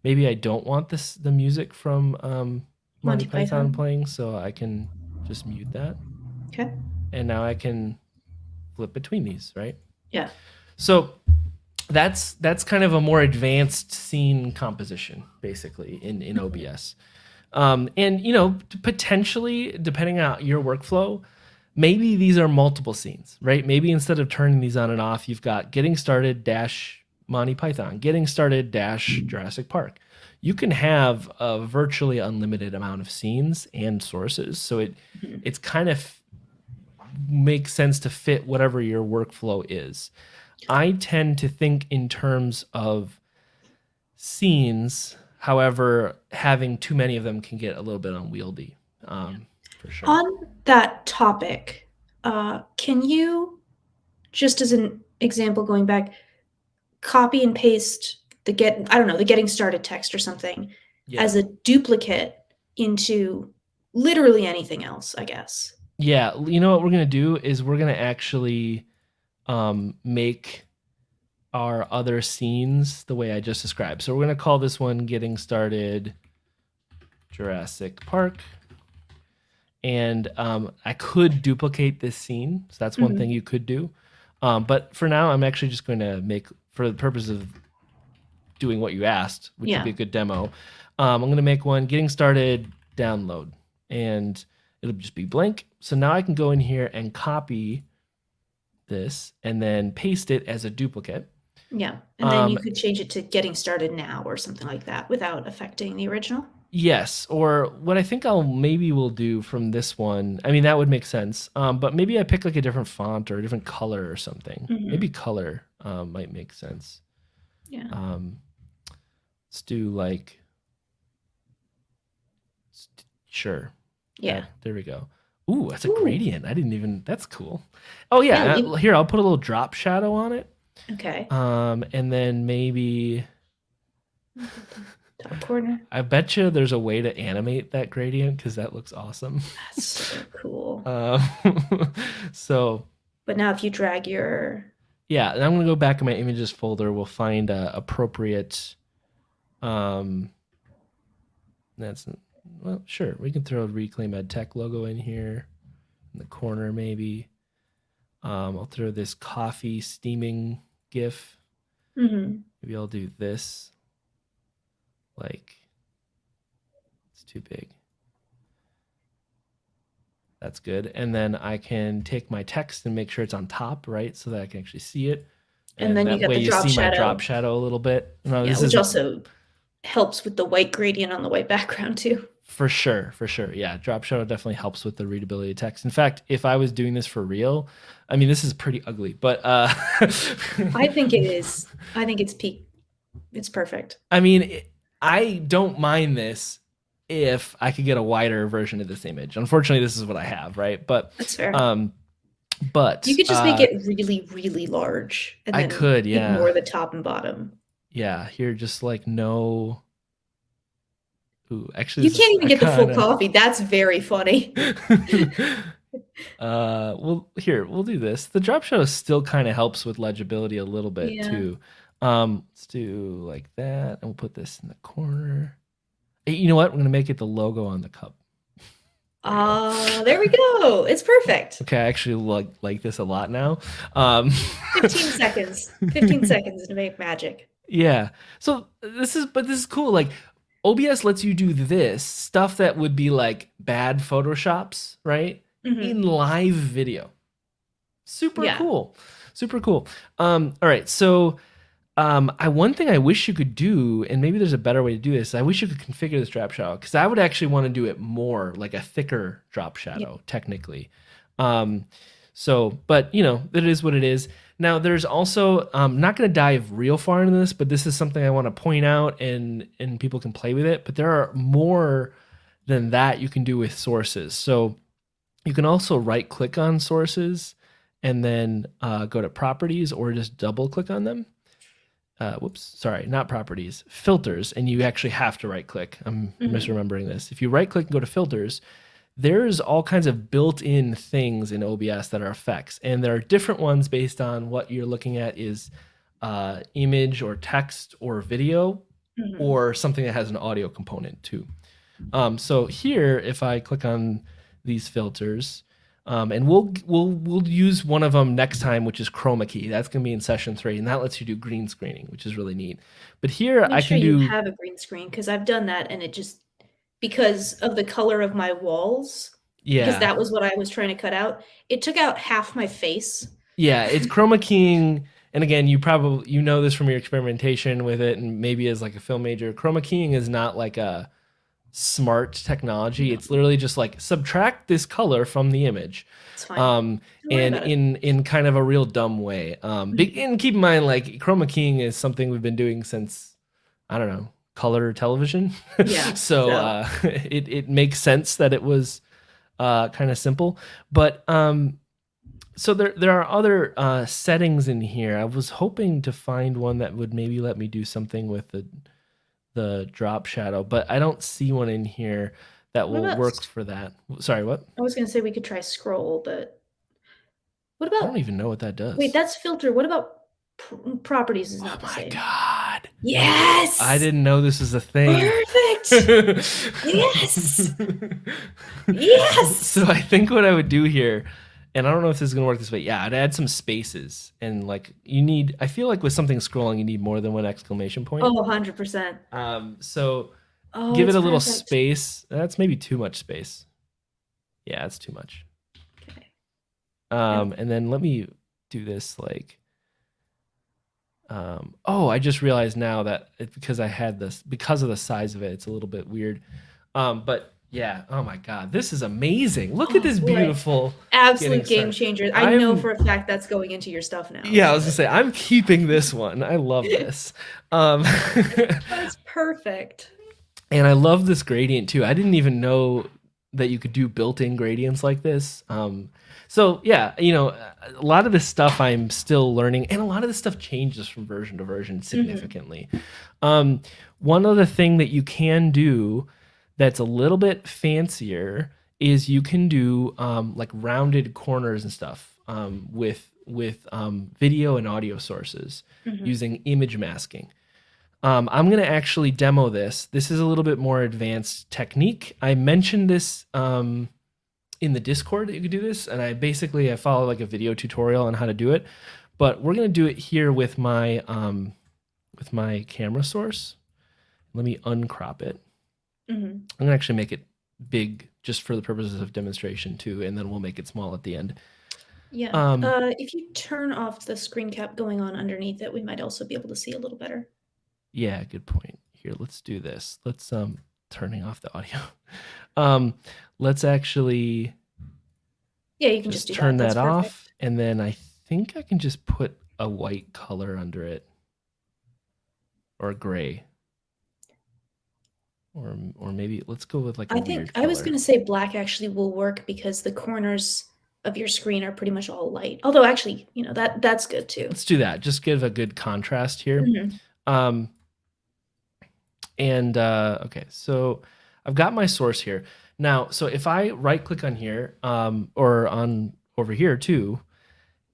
Maybe I don't want this the music from um, Monty, Monty Python, Python. playing, so I can just mute that. Okay. And now I can flip between these, right? Yeah. So that's that's kind of a more advanced scene composition, basically in in OBS. Um, and you know, potentially depending on your workflow, maybe these are multiple scenes, right? Maybe instead of turning these on and off, you've got getting started dash Monty Python, getting started dash Jurassic Park. You can have a virtually unlimited amount of scenes and sources, so it Mhm. it's kind of makes sense to fit whatever your workflow is. I tend to think in terms of scenes. However, having too many of them can get a little bit unwieldy, um, for sure. On that topic, uh, can you, just as an example, going back, copy and paste the get I don't know the getting started text or something yeah. as a duplicate into literally anything else, I guess. Yeah, you know what we're gonna do is we're gonna actually um, make our other scenes the way I just described. So we're gonna call this one "Getting Started Jurassic Park," and um, I could duplicate this scene. So that's one Mhm. thing you could do. Um, but for now, I'm actually just going to make, for the purpose of doing what you asked, which Yeah. would be a good demo. Um, I'm going to make one "Getting Started Download," and it'll just be blank. So now I can go in here and copy this and then paste it as a duplicate. Yeah. And then you Um, could change it to getting started now or something like that without affecting the original. Yes, or what I think I'll maybe will do from this one. I mean, that would make sense. Um, but maybe I pick like a different font or a different color or something. Mhm. Maybe color um, might make sense. Yeah. Um, let's do like, sure. Yeah. there we go. Ooh, that's a Ooh. gradient. I didn't even. That's cool. Oh yeah. Yeah, uh, you- here, I'll put a little drop shadow on it. Okay. Um, and then maybe [LAUGHS] Top corner. I bet you there's a way to animate that gradient because that looks awesome. That's so cool. [LAUGHS] Um, [LAUGHS] so But now if you drag your yeah, and I'm gonna go back in my images folder. We'll find a appropriate. Um, that's well, sure. We can throw a Reclaim Ed Tech logo in here, in the corner maybe. Um, I'll throw this coffee steaming GIF. Mhm. Maybe I'll do this. Like, it's too big. That's good. And then I can take my text and make sure it's on top, right? So that I can actually see it. And then you get the drop shadow. drop shadow a little bit. No, yeah, this which also helps with the white gradient on the white background too. for sure, for sure. Yeah, drop shadow definitely helps with the readability of text. In fact, if I was doing this for real, I mean, this is pretty ugly, but uh, I think it [LAUGHS] is. I think it's peak. It's perfect. I mean, it- I don't mind this if I could get a wider version of this image. Unfortunately, this is what I have, right? But That's fair. um, but you could just uh, make it really, really large. And I could, yeah, Ignore the top and bottom. yeah. Here, just like no. Ooh, actually, You can't even get the full coffee. That's very funny. [LAUGHS] [LAUGHS] uh, well, here we'll do this. The drop shadow still kind of helps with legibility a little bit Yeah. too. Um, let's do like that, and we'll put this in the corner. Eh, You know what? We're gonna make it the logo on the cup. [LAUGHS] Ah, there we go. It's perfect. Okay, I actually like like this a lot now. Um, [LAUGHS] 15 seconds. 15 seconds to make magic. Yeah. So this is, but this is cool. Like OBS lets you do this stuff that would be like bad Photoshops, right? Mhm. In live video. Super Yeah. cool. Super cool. Um, all right. So um, I one thing I wish you could do, and maybe there's a better way to do this. I wish you could configure this drop shadow because I would actually want to do it more like a thicker drop shadow, technically. Um, so, but you know, it is what it is. Now, there's also I'm not going to dive real far into this, but this is something I want to point out, and and people can play with it. But there are more than that you can do with sources. So you can also right click on sources and then uh, go to properties or just double click on them. Uh, whoops, sorry, not properties, filters, and you actually have to right click. I'm Mhm. misremembering this. If you right click and go to filters, there's all kinds of built-in things in OBS that are effects, and there are different ones based on what you're looking at is uh, image or text or video Mhm. or something that has an audio component too. Um, so here, if I click on these filters, um, and we'll we'll we'll use one of them next time, which is chroma key. That's gonna be in session three, and that lets you do green screening, which is really neat. But here Make I sure can you do have a green screen because I've done that and it just because of the color of my walls Yeah, because that was what I was trying to cut out. It took out half my face. yeah it's [LAUGHS] chroma keying. And again, you probably you know this from your experimentation with it, and maybe as like a film major, chroma keying is not like a smart technology. It's literally just like subtract this color from the image. Um, and in in kind of a real dumb way. Um, big, and keep in mind, like chroma keying is something we've been doing since I don't know color television. Yeah, [LAUGHS] so so- uh, [LAUGHS] it it makes sense that it was uh, kind of simple, but um, so there there are other uh, settings in here. I was hoping to find one that would maybe let me do something with the the drop shadow, but I don't see one in here that What will work for that. Sorry, what? I was gonna say we could try scroll, but what about? I don't even know what that does. wait? That's filter. What about pr- properties? Is Oh not my same. god. Yes, I didn't know this was a thing. Perfect. [LAUGHS] Yes. [LAUGHS] Yes. So I think what I would do here, and I don't know if this is gonna work this way. Yeah, I'd add some spaces and like you need. I feel like with something scrolling, you need more than one exclamation point. Oh, 100 percent. Um, so Oh, give it a little perfect. space. That's maybe too much space. Yeah, it's too much. Okay. Um, and then let me do this like. Um, oh, I just realized now that it, because I had this because of the size of it, it's a little bit weird. Um, but yeah, oh my god, this is amazing! Look Oh, at this boy. beautiful. Absolute game changer. I know I'm- for a fact that's going into your stuff now. Yeah, I was gonna say I'm keeping this one. I love this. [LAUGHS] Um, That's perfect. and I love this gradient too. I didn't even know that you could do built-in gradients like this. Um, so yeah, you know, a lot of this stuff I'm still learning, and a lot of this stuff changes from version to version significantly. Um, one other thing that you can do that's a little bit fancier is you can do um, like rounded corners and stuff um, with with um, video and audio sources Mhm. using image masking. Um, I'm going to actually demo this. This is a little bit more advanced technique. I mentioned this um, in the Discord that you could do this, and I basically I follow like a video tutorial on how to do it. But we're going to do it here with my um, with my camera source. Let me uncrop it. Mhm. I'm going to actually make it big just for the purposes of demonstration too, and then we'll make it small at the end. Yeah. Um, uh, if you turn off the screen cap going on underneath it, we might also be able to see a little better. Yeah, good point. Here, let's do this. Let's um turning off the audio. [LAUGHS] Um let's actually Yeah, you can just, just, turn that, that, off perfect. and then I think I can just put a white color under it or gray. Or or maybe let's go with like I think I was going to say black actually will work because the corners of your screen are pretty much all light. Although actually, you know, that that's good too. Let's do that. Just give a good contrast here. Mhm. Um, and uh, okay, so I've got my source here now. So if I right click on here, um, or on over here too,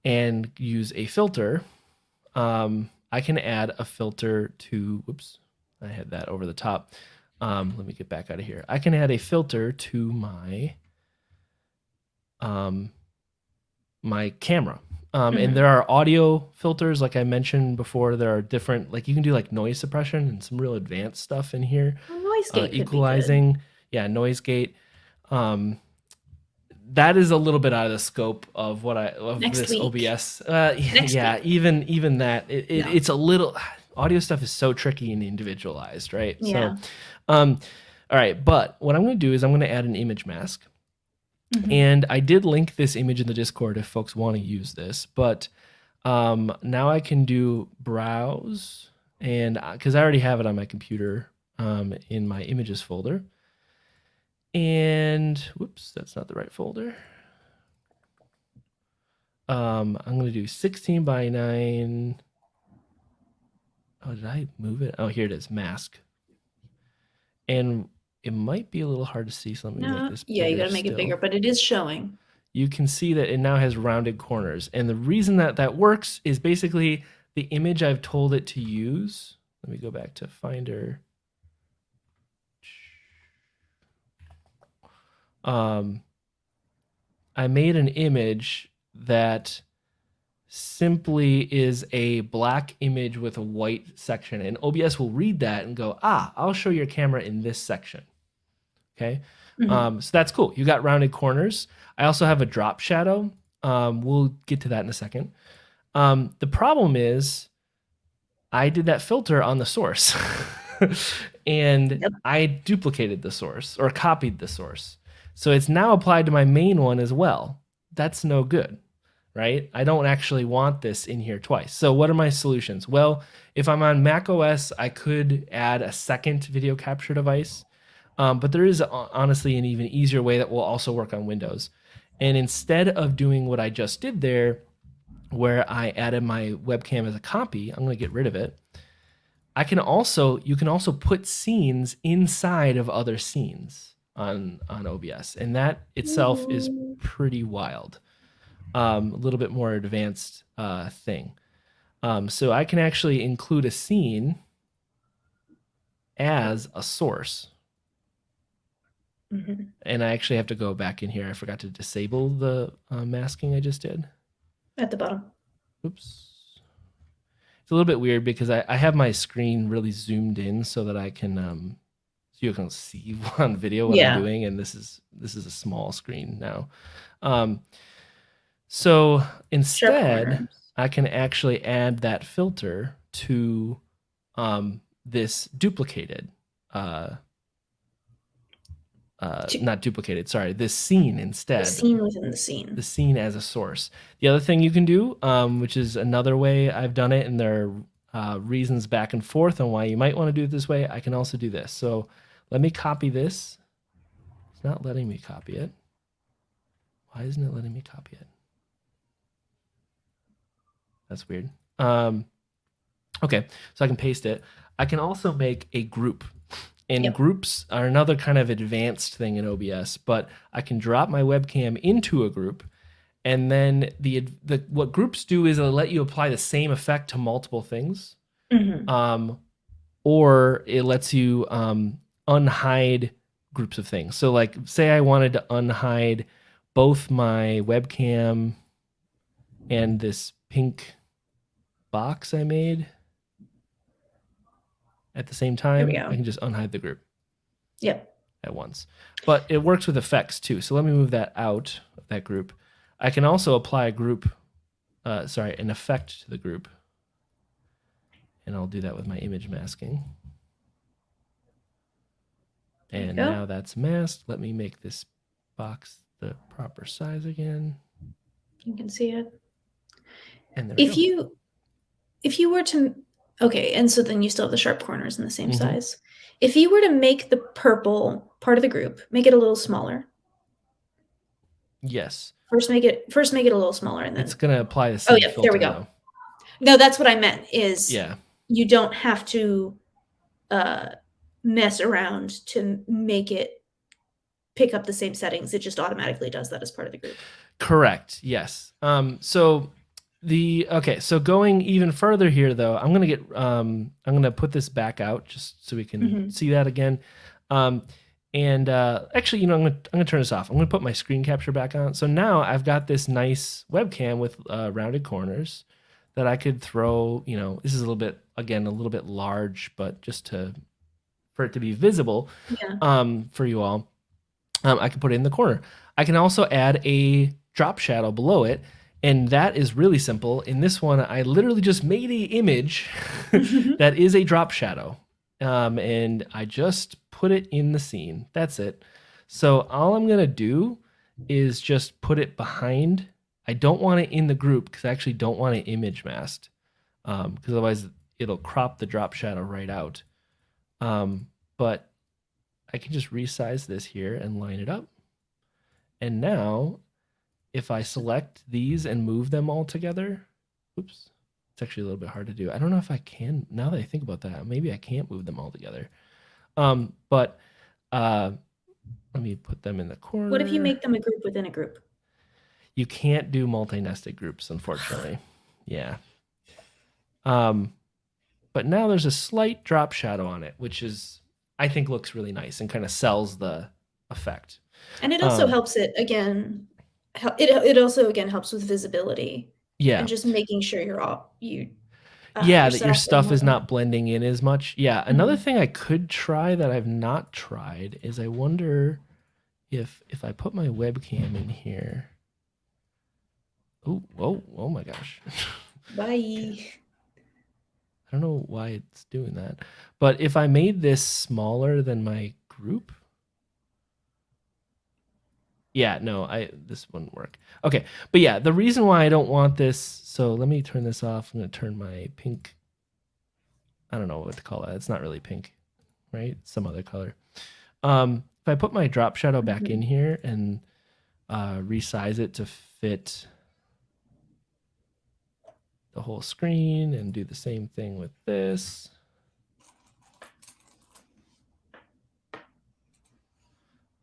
and use a filter, um, I can add a filter to. Whoops, I had that over the top. Um, let me get back out of here. I can add a filter to my um, my camera. Um, Mhm. And there are audio filters, like I mentioned before. There are different, like you can do like noise suppression and some real advanced stuff in here. Well, noise Uh, gate good. equalizing, yeah, noise gate. Um, that is a little bit out of the scope of what I of Next this week. OBS. Uh, [LAUGHS] Next yeah, week. even even that it, it, No. it's a little audio stuff is so tricky and individualized, right? Yeah. So, um, all right. But what I'm going to do is I'm going to add an image mask. Mhm. And I did link this image in the Discord if folks want to use this. But um, now I can do browse, and because I already have it on my computer um, in my images folder. And whoops, that's not the right folder. Um, I'm going to do 16 by 9. Oh, did I move it? Oh, here it is mask. And it might be a little hard to see, something let No, make this yeah, you got to make it bigger, but it is showing. you can see that it now has rounded corners. And the reason that that works is basically the image I've told it to use. Let me go back to Finder. Um, I made an image that simply is a black image with a white section, and OBS will read that and go, "Ah, I'll show your camera in this section." Okay, Mhm. um, so that's cool. You got rounded corners. I also have a drop shadow. Um, we'll get to that in a second. Um, the problem is, I did that filter on the source, [LAUGHS] and Yep. I duplicated the source or copied the source. So it's now applied to my main one as well. That's no good, right? I don't actually want this in here twice. So what are my solutions? Well, if I'm on Mac OS, I could add a second video capture device. Um, but there is honestly an even easier way that will also work on Windows. And instead of doing what I just did there, where I added my webcam as a copy, I'm going to get rid of it. I can also you can also put scenes inside of other scenes on on OBS, and that itself is pretty wild. Um, a little bit more advanced uh, thing. Um, so I can actually include a scene as a source Mhm. and I actually have to go back in here. I forgot to disable the uh, masking I just did. At the bottom. Oops. It's a little bit weird because I, I have my screen really zoomed in so that I can um so you can see [LAUGHS] on video what Yeah. I'm doing, and this is this is a small screen now. Um, so instead, corners. I can actually add that filter to um, this duplicated, uh, uh, not duplicated, sorry, this scene instead. The scene within the scene. The scene as a source. The other thing you can do, um, which is another way I've done it, and there are uh, reasons back and forth on why you might want to do it this way, I can also do this. So let me copy this. It's not letting me copy it. Why isn't it letting me copy it? That's weird. Um, okay, so I can paste it. I can also make a group. And Yep. groups are another kind of advanced thing in OBS, but I can drop my webcam into a group and then the the what groups do is it'll let you apply the same effect to multiple things. Mhm. Um, or it lets you um, unhide groups of things. So, like, say I wanted to unhide both my webcam and this pink box I made at the same time, we go. I can just unhide the group Yep. at once. But it works with effects too. So let me move that out of that group. I can also apply a group, uh, sorry, an effect to the group. And I'll do that with my image masking. And now that's masked. Let me make this box the proper size again. You can see it. And there we If you if you were to okay, and so then you still have the sharp corners in the same Mhm. size. If you were to make the purple part of the group, make it a little smaller. yes, First make it first make it a little smaller and then it's going to apply the same Oh, yeah, there we go. now. No, that's what I meant is Yeah. you don't have to uh mess around to make it pick up the same settings. It just automatically does that as part of the group. Correct. Yes. Um, so the okay. So going even further here, though, I'm gonna get. Um, I'm gonna put this back out just so we can Mhm. see that again. Um, and uh, actually, you know, I'm gonna I'm gonna turn this off. I'm gonna put my screen capture back on. So now I've got this nice webcam with uh, rounded corners that I could throw. You know, this is a little bit again a little bit large, but just to for it to be visible Yeah. um, for you all, um, I could put it in the corner. I can also add a drop shadow below it, and that is really simple. In this one, I literally just made a image [LAUGHS] that is a drop shadow, um, and I just put it in the scene. That's it. So all I'm gonna do is just put it behind. I don't want it in the group because I actually don't want it image masked, because otherwise it'll crop the drop shadow right out. Um, but I can just resize this here and line it up. And now, if I select these and move them all together, oops, it's actually a little bit hard to do. I don't know if I can, now that I think about that, maybe I can't move them all together. Um, but uh, let me put them in the corner. What if you make them a group within a group? You can't do multi-nested groups, unfortunately. [SIGHS] yeah. Um, but now there's a slight drop shadow on it, which is I think looks really nice and kind of sells the effect. And it also Um, helps it again. It it also again helps with visibility Yeah. and just making sure you're all you. uh, yeah, that your stuff is not blending in as much. Yeah. Another Mhm. thing I could try that I've not tried is I wonder if if I put my webcam in here. Oh, oh, oh my gosh. [LAUGHS] Bye. I don't know why it's doing that. But if I made this smaller than my group, yeah, no, I this wouldn't work. Okay, but yeah, the reason why I don't want this, so let me turn this off. I'm gonna turn my pink. I don't know what to call that. It's not really pink, right? Some other color. Um, if I put my drop shadow back Mhm. in here and uh, resize it to fit the whole screen and do the same thing with this.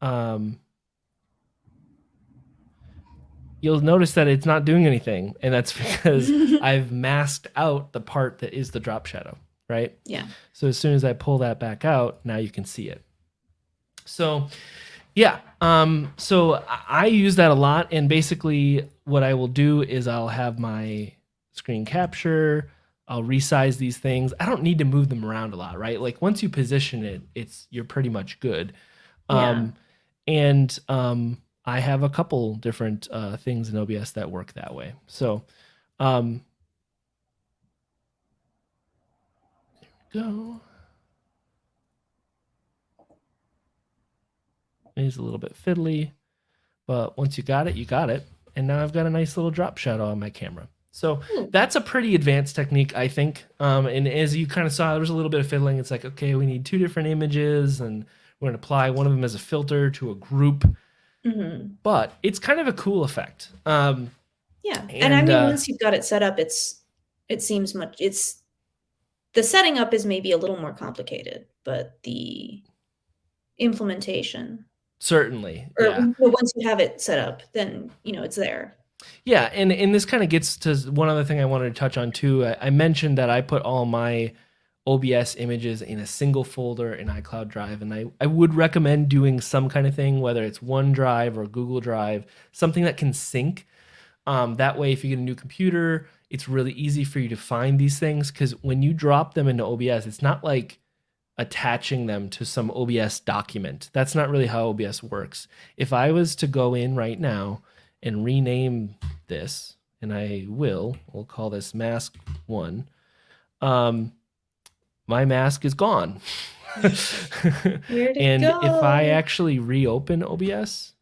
Um, you'll notice that it's not doing anything, and that's because [LAUGHS] I've masked out the part that is the drop shadow, right? Yeah. So as soon as I pull that back out, now you can see it. So, yeah. Um, so I use that a lot, and basically, what I will do is I'll have my screen capture. I'll resize these things. I don't need to move them around a lot, right? Like once you position it, it's you're pretty much good. Yeah. Um, and um, I have a couple different uh, things in OBS that work that way. So, um, there we go. It is a little bit fiddly, but once you got it, you got it. And now I've got a nice little drop shadow on my camera. So that's a pretty advanced technique, I think. Um, and as you kind of saw, there was a little bit of fiddling. It's like, okay, we need two different images, and we're going to apply one of them as a filter to a group. Hmm But it's kind of a cool effect. Um, Yeah. And, I mean, uh, once you've got it set up, it's it seems much. It's the setting up is maybe a little more complicated, but the implementation certainly, or yeah. once you have it set up, then you know it's there. Yeah, and and this kind of gets to one other thing I wanted to touch on too. I, I mentioned that I put all my OBS images in a single folder in iCloud Drive, and I I would recommend doing some kind of thing, whether it's OneDrive or Google Drive, something that can sync. Um, that way, if you get a new computer, it's really easy for you to find these things because when you drop them into OBS, it's not like attaching them to some OBS document. That's not really how OBS works. If I was to go in right now and rename this, and I will, we'll call this mask one. Um, my mask is gone. And if I actually reopen OBS,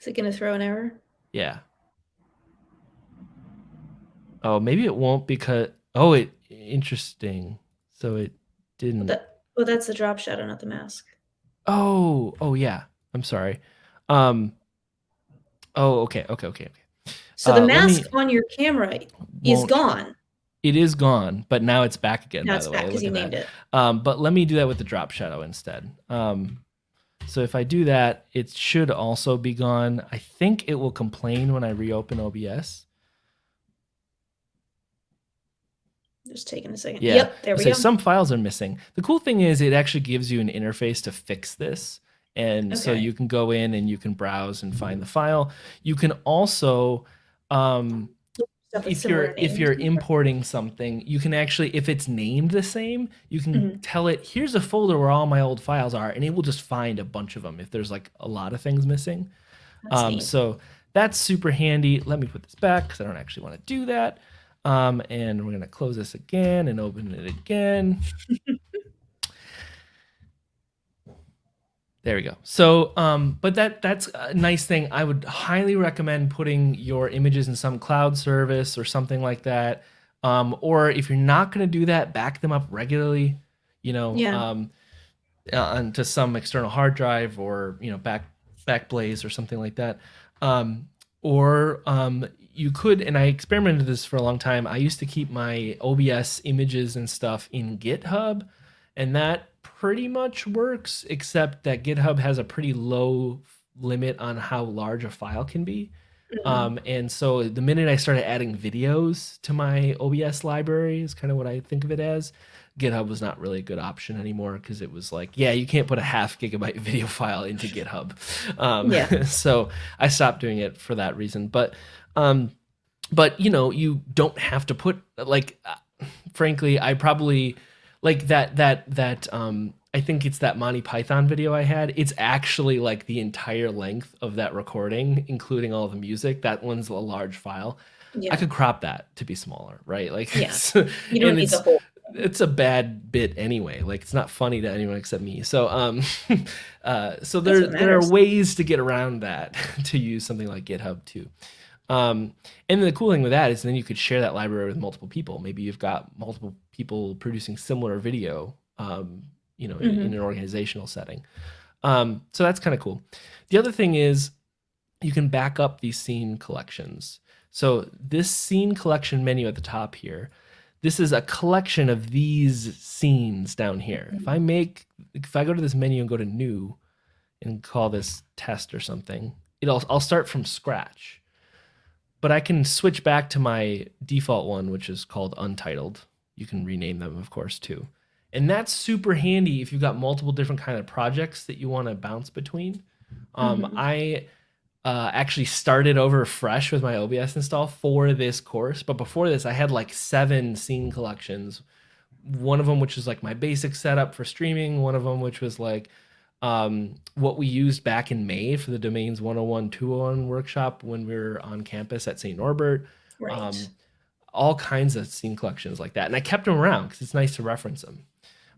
Is it going to throw an error? yeah. Oh, maybe it won't because oh, it interesting. So it didn't. That well, that's the drop shadow, not the mask. Oh, oh yeah. I'm sorry. Um. Oh, okay, okay, okay, okay. So Uh, the let mask me- on your camera is gone. It is gone, but now it's back again. Now by the way, because you at that. named it. Um, but let me do that with the drop shadow instead. Um, so if I do that, it should also be gone. I think it will complain when I reopen OBS. Just taking a second. Yeah. Yep, there we so go. some files are missing. The cool thing is it actually gives you an interface to fix this. And so you can go in and you can browse and find the file. You can also um, if you're if you're importing something, you can actually if it's named the same, you can Mhm. tell it here's a folder where all my old files are, and it will just find a bunch of them if there's like a lot of things missing. That's Um, so that's super handy. Let me put this back because I don't actually want to do that. Um, and we're gonna close this again and open it again. [LAUGHS] There we go. So, um, but that that's a nice thing. I would highly recommend putting your images in some cloud service or something like that. Um, or if you're not going to do that, back them up regularly. You know, Yeah. um, uh, onto some external hard drive or you know back Backblaze or something like that. Um, or um, you could, and I experimented this for a long time. I used to keep my OBS images and stuff in GitHub, and that pretty much works, except that GitHub has a pretty low limit on how large a file can be. Mhm. Um, and so the minute I started adding videos to my OBS library is kind of what I think of it as. GitHub was not really a good option anymore because it was like, yeah, you can't put a half gigabyte [LAUGHS] video file into GitHub. Um, Yeah. [LAUGHS] so I stopped doing it for that reason. But, um, but you know, you don't have to put like, uh, frankly, I probably like that that that um I think it's that Monty Python video I had. It's actually like the entire length of that recording, including all the music. That one's a large file. yeah. I could crop that to be smaller, right? Like, Yeah. [LAUGHS] it's, you don't need it's, the whole. it's a bad bit anyway. Like, it's not funny to anyone except me. So, um, [LAUGHS] uh, so there there are ways to get around that [LAUGHS] to use something like GitHub too. Um, and the cool thing with that is then you could share that library with multiple people. Maybe you've got multiple people producing similar video, um, you know, in, Mhm. in an organizational setting. Um, so that's kind of cool. The other thing is you can back up these scene collections. So this scene collection menu at the top here, this is a collection of these scenes down here. If I make, if I go to this menu and go to new and call this test or something, it'll, I'll start from scratch. But I can switch back to my default one, which is called untitled. You can rename them, of course, too. And that's super handy if you've got multiple different kind of projects that you want to bounce between. Um, Mhm. I uh, actually started over fresh with my OBS install for this course, but before this, I had like seven scene collections. One of them, which was like my basic setup for streaming. One of them, which was like um, what we used back in May for the Domains 101 201 workshop when we were on campus at St. Norbert Right. um, all kinds of scene collections like that. And I kept them around because it's nice to reference them.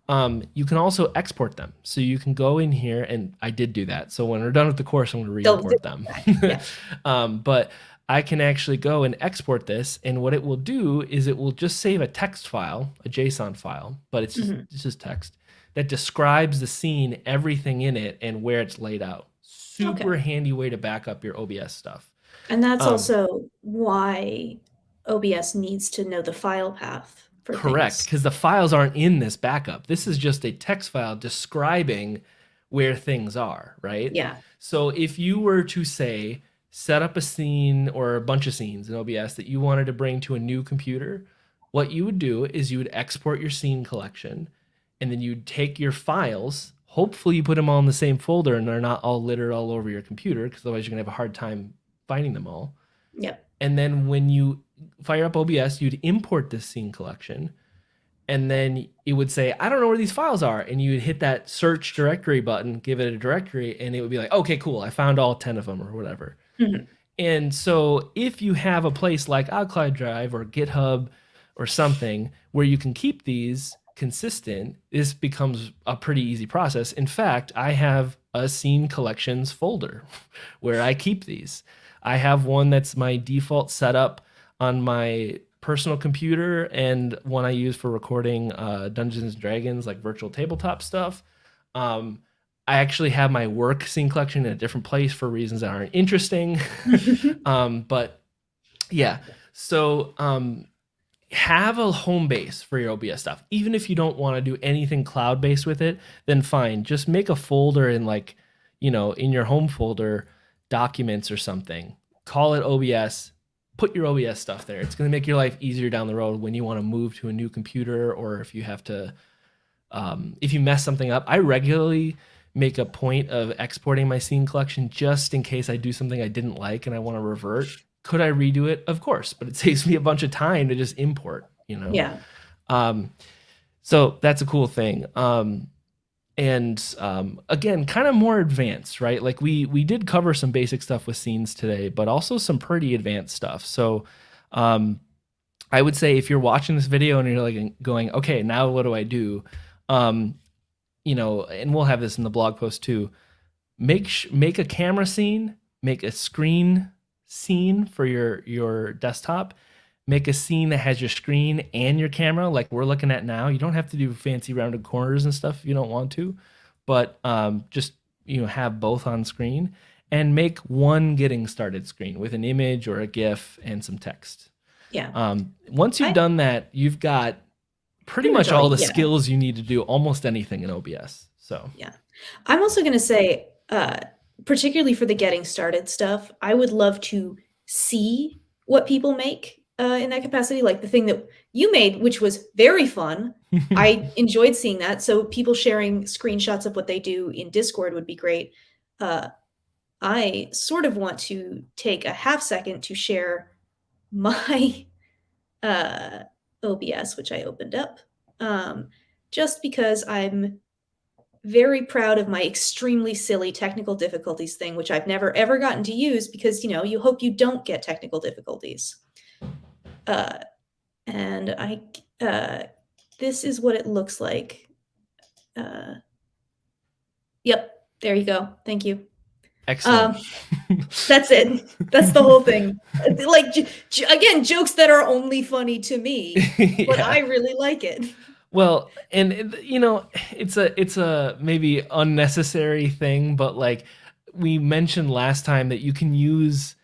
Um, you can also export them. So you can go in here, and I did do that. So when we're done with the course, I'm going to re-import them. Yeah. [LAUGHS] um, but I can actually go and export this. And what it will do is it will just save a text file, a JSON file, but it's just, Mhm. it's just text that describes the scene, everything in it, and where it's laid out. Super handy way to back up your OBS stuff. and that's um, also why OBS needs to know the file path for Correct, because the files aren't in this backup. This is just a text file describing where things are, right? Yeah. So if you were to say set up a scene or a bunch of scenes in OBS that you wanted to bring to a new computer, what you would do is you would export your scene collection and then you'd take your files. Hopefully you put them all in the same folder and they're not all littered all over your computer because otherwise you're going to have a hard time finding them all. Yep. And then when you fire up OBS, you'd import this scene collection. And then it would say, I don't know where these files are. And you would hit that search directory button, give it a directory, and it would be like, okay, cool. I found all 10 of them or whatever. Mhm. And so if you have a place like iCloud Drive or GitHub or something where you can keep these consistent, this becomes a pretty easy process. In fact, I have a scene collections folder [LAUGHS] where I keep these. I have one that's my default setup on my personal computer and one I use for recording uh, Dungeons and Dragons, like virtual tabletop stuff. Um, I actually have my work scene collection in a different place for reasons that aren't interesting. [LAUGHS] um, but yeah, so um, have a home base for your OBS stuff. Even if you don't want to do anything cloud based with it, then fine. Just make a folder in like, you know, in your home folder, documents or something. Call it OBS. Put your OBS stuff there. It's going to make your life easier down the road when you want to move to a new computer or if you have to, um, if you mess something up. I regularly make a point of exporting my scene collection just in case I do something I didn't like and I want to revert. Could I redo it? Of course, but it [LAUGHS] saves me a bunch of time to just import, you know? Yeah. Um, so that's a cool thing. Um, and um, again, kind of more advanced, right? Like we we did cover some basic stuff with scenes today, but also some pretty advanced stuff. So um, I would say if you're watching this video and you're like going, okay, now what do I do? Um, you know, and we'll have this in the blog post too. Make make a camera scene, make a screen scene for your your desktop, make a scene that has your screen and your camera like we're looking at now you don't have to do fancy rounded corners and stuff if you don't want to but um, just you know have both on screen and make one getting started screen with an image or a gif and some text Yeah. um, once you've I- done that you've got pretty Pretty much much all the yeah. skills you need to do almost anything in obs so yeah I'm also going to say, uh, particularly for the getting started stuff, I would love to see what people make uh, in that capacity. Like the thing that you made, which was very fun. [LAUGHS] I enjoyed seeing that. So people sharing screenshots of what they do in Discord would be great. Uh, I sort of want to take a half second to share my [LAUGHS] uh, OBS, which I opened up, um, just because I'm very proud of my extremely silly technical difficulties thing, which I've never ever gotten to use because you know you hope you don't get technical difficulties. Uh, and I, uh, this is what it looks like. Uh, yep, there you go. Thank you. excellent That's it. That's the whole thing. [LAUGHS] Like j- j- again, jokes that are only funny to me, [LAUGHS] but Yeah. I really like it. Well, and you know, it's a it's a maybe unnecessary thing, but like we mentioned last time that you can use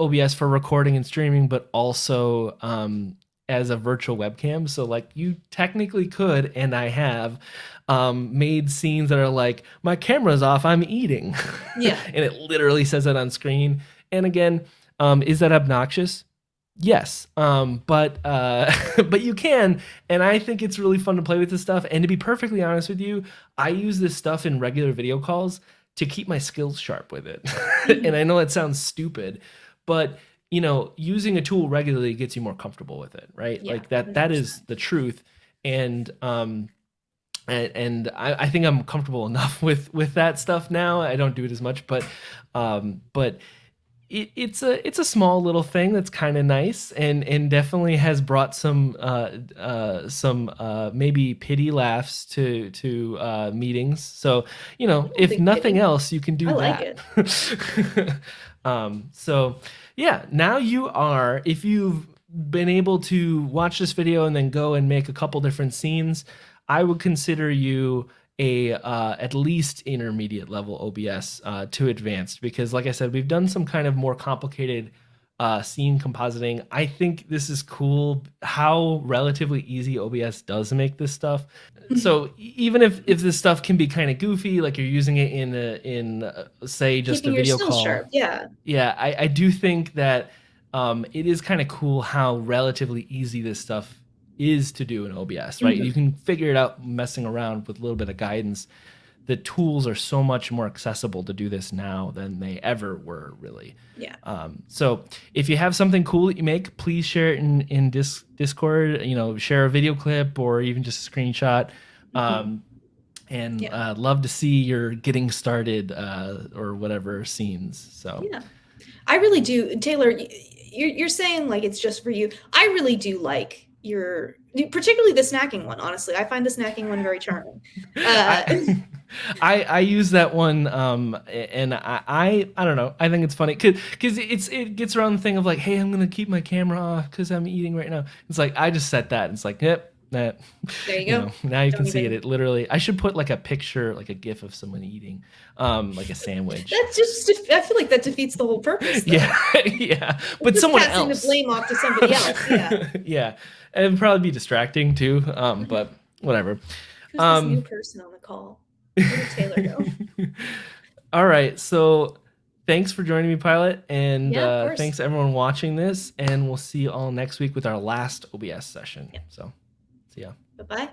OBS for recording and streaming, but also um, as a virtual webcam. So like you technically could, and I have um, made scenes that are like my camera's off, I'm eating, [LAUGHS] Yeah. and it literally says it on screen. And again, um, is that obnoxious? Yes, um, but uh, [LAUGHS] but you can, and I think it's really fun to play with this stuff. And to be perfectly honest with you, I use this stuff in regular video calls to keep my skills sharp with it. [LAUGHS] and I know it sounds stupid, but you know, using a tool regularly gets you more comfortable with it, right? Yeah, like that that is 100%. the truth. And um and, and I, I think I'm comfortable [LAUGHS] enough with with that stuff now. I don't do it as much, but um but it, it's a it's a small little thing that's kind of nice and and definitely has brought some uh uh some uh maybe pity laughs to to uh meetings so you know if nothing else you can do I like that [LAUGHS] um so yeah now you are if you've been able to watch this video and then go and make a couple different scenes i would consider you a uh, at least intermediate level OBS uh, to advanced because, like I said, we've done some kind of more complicated uh, scene compositing. I think this is cool how relatively easy OBS does make this stuff. so e- even if if this stuff can be kind of goofy, like you're using it in a, in uh, say just Keeping a video call, sharp. Yeah. yeah, I, I do think that um, it is kind of cool how relatively easy this stuff is to do in OBS, right? Mhm. You can figure it out messing around with a little bit of guidance. The tools are so much more accessible to do this now than they ever were, really. Yeah. Um, so if you have something cool that you make, please share it in in dis- Discord. You know, share a video clip or even just a screenshot. Um, and Yeah. uh, love to see your getting started uh, or whatever scenes. So Yeah. I really do. Taylor, you're, you're saying like it's just for you. I really do like your, particularly the snacking one, honestly. I find the snacking one very charming. [LAUGHS] Uh, I, I I use that one um and I I, I don't know I think it's funny because it's it gets around the thing of like hey I'm gonna keep my camera off because I'm eating right now it's like I just set that and it's like yep that There you go. know, now you Don't can see it it literally I should put like a picture like a gif of someone eating um like a sandwich That's just, I feel like that defeats the whole purpose. though. yeah [LAUGHS] yeah but Just someone passing else the blame off to somebody [LAUGHS] else. Yeah. yeah it'd probably be distracting too um but whatever Who's Um, this new person on the call? Taylor go? [LAUGHS] All right. So thanks for joining me, Pilot, and Yeah, uh, thanks everyone watching this. And we'll see you all next week with our last OBS session. Yep. So, see ya. Bye bye.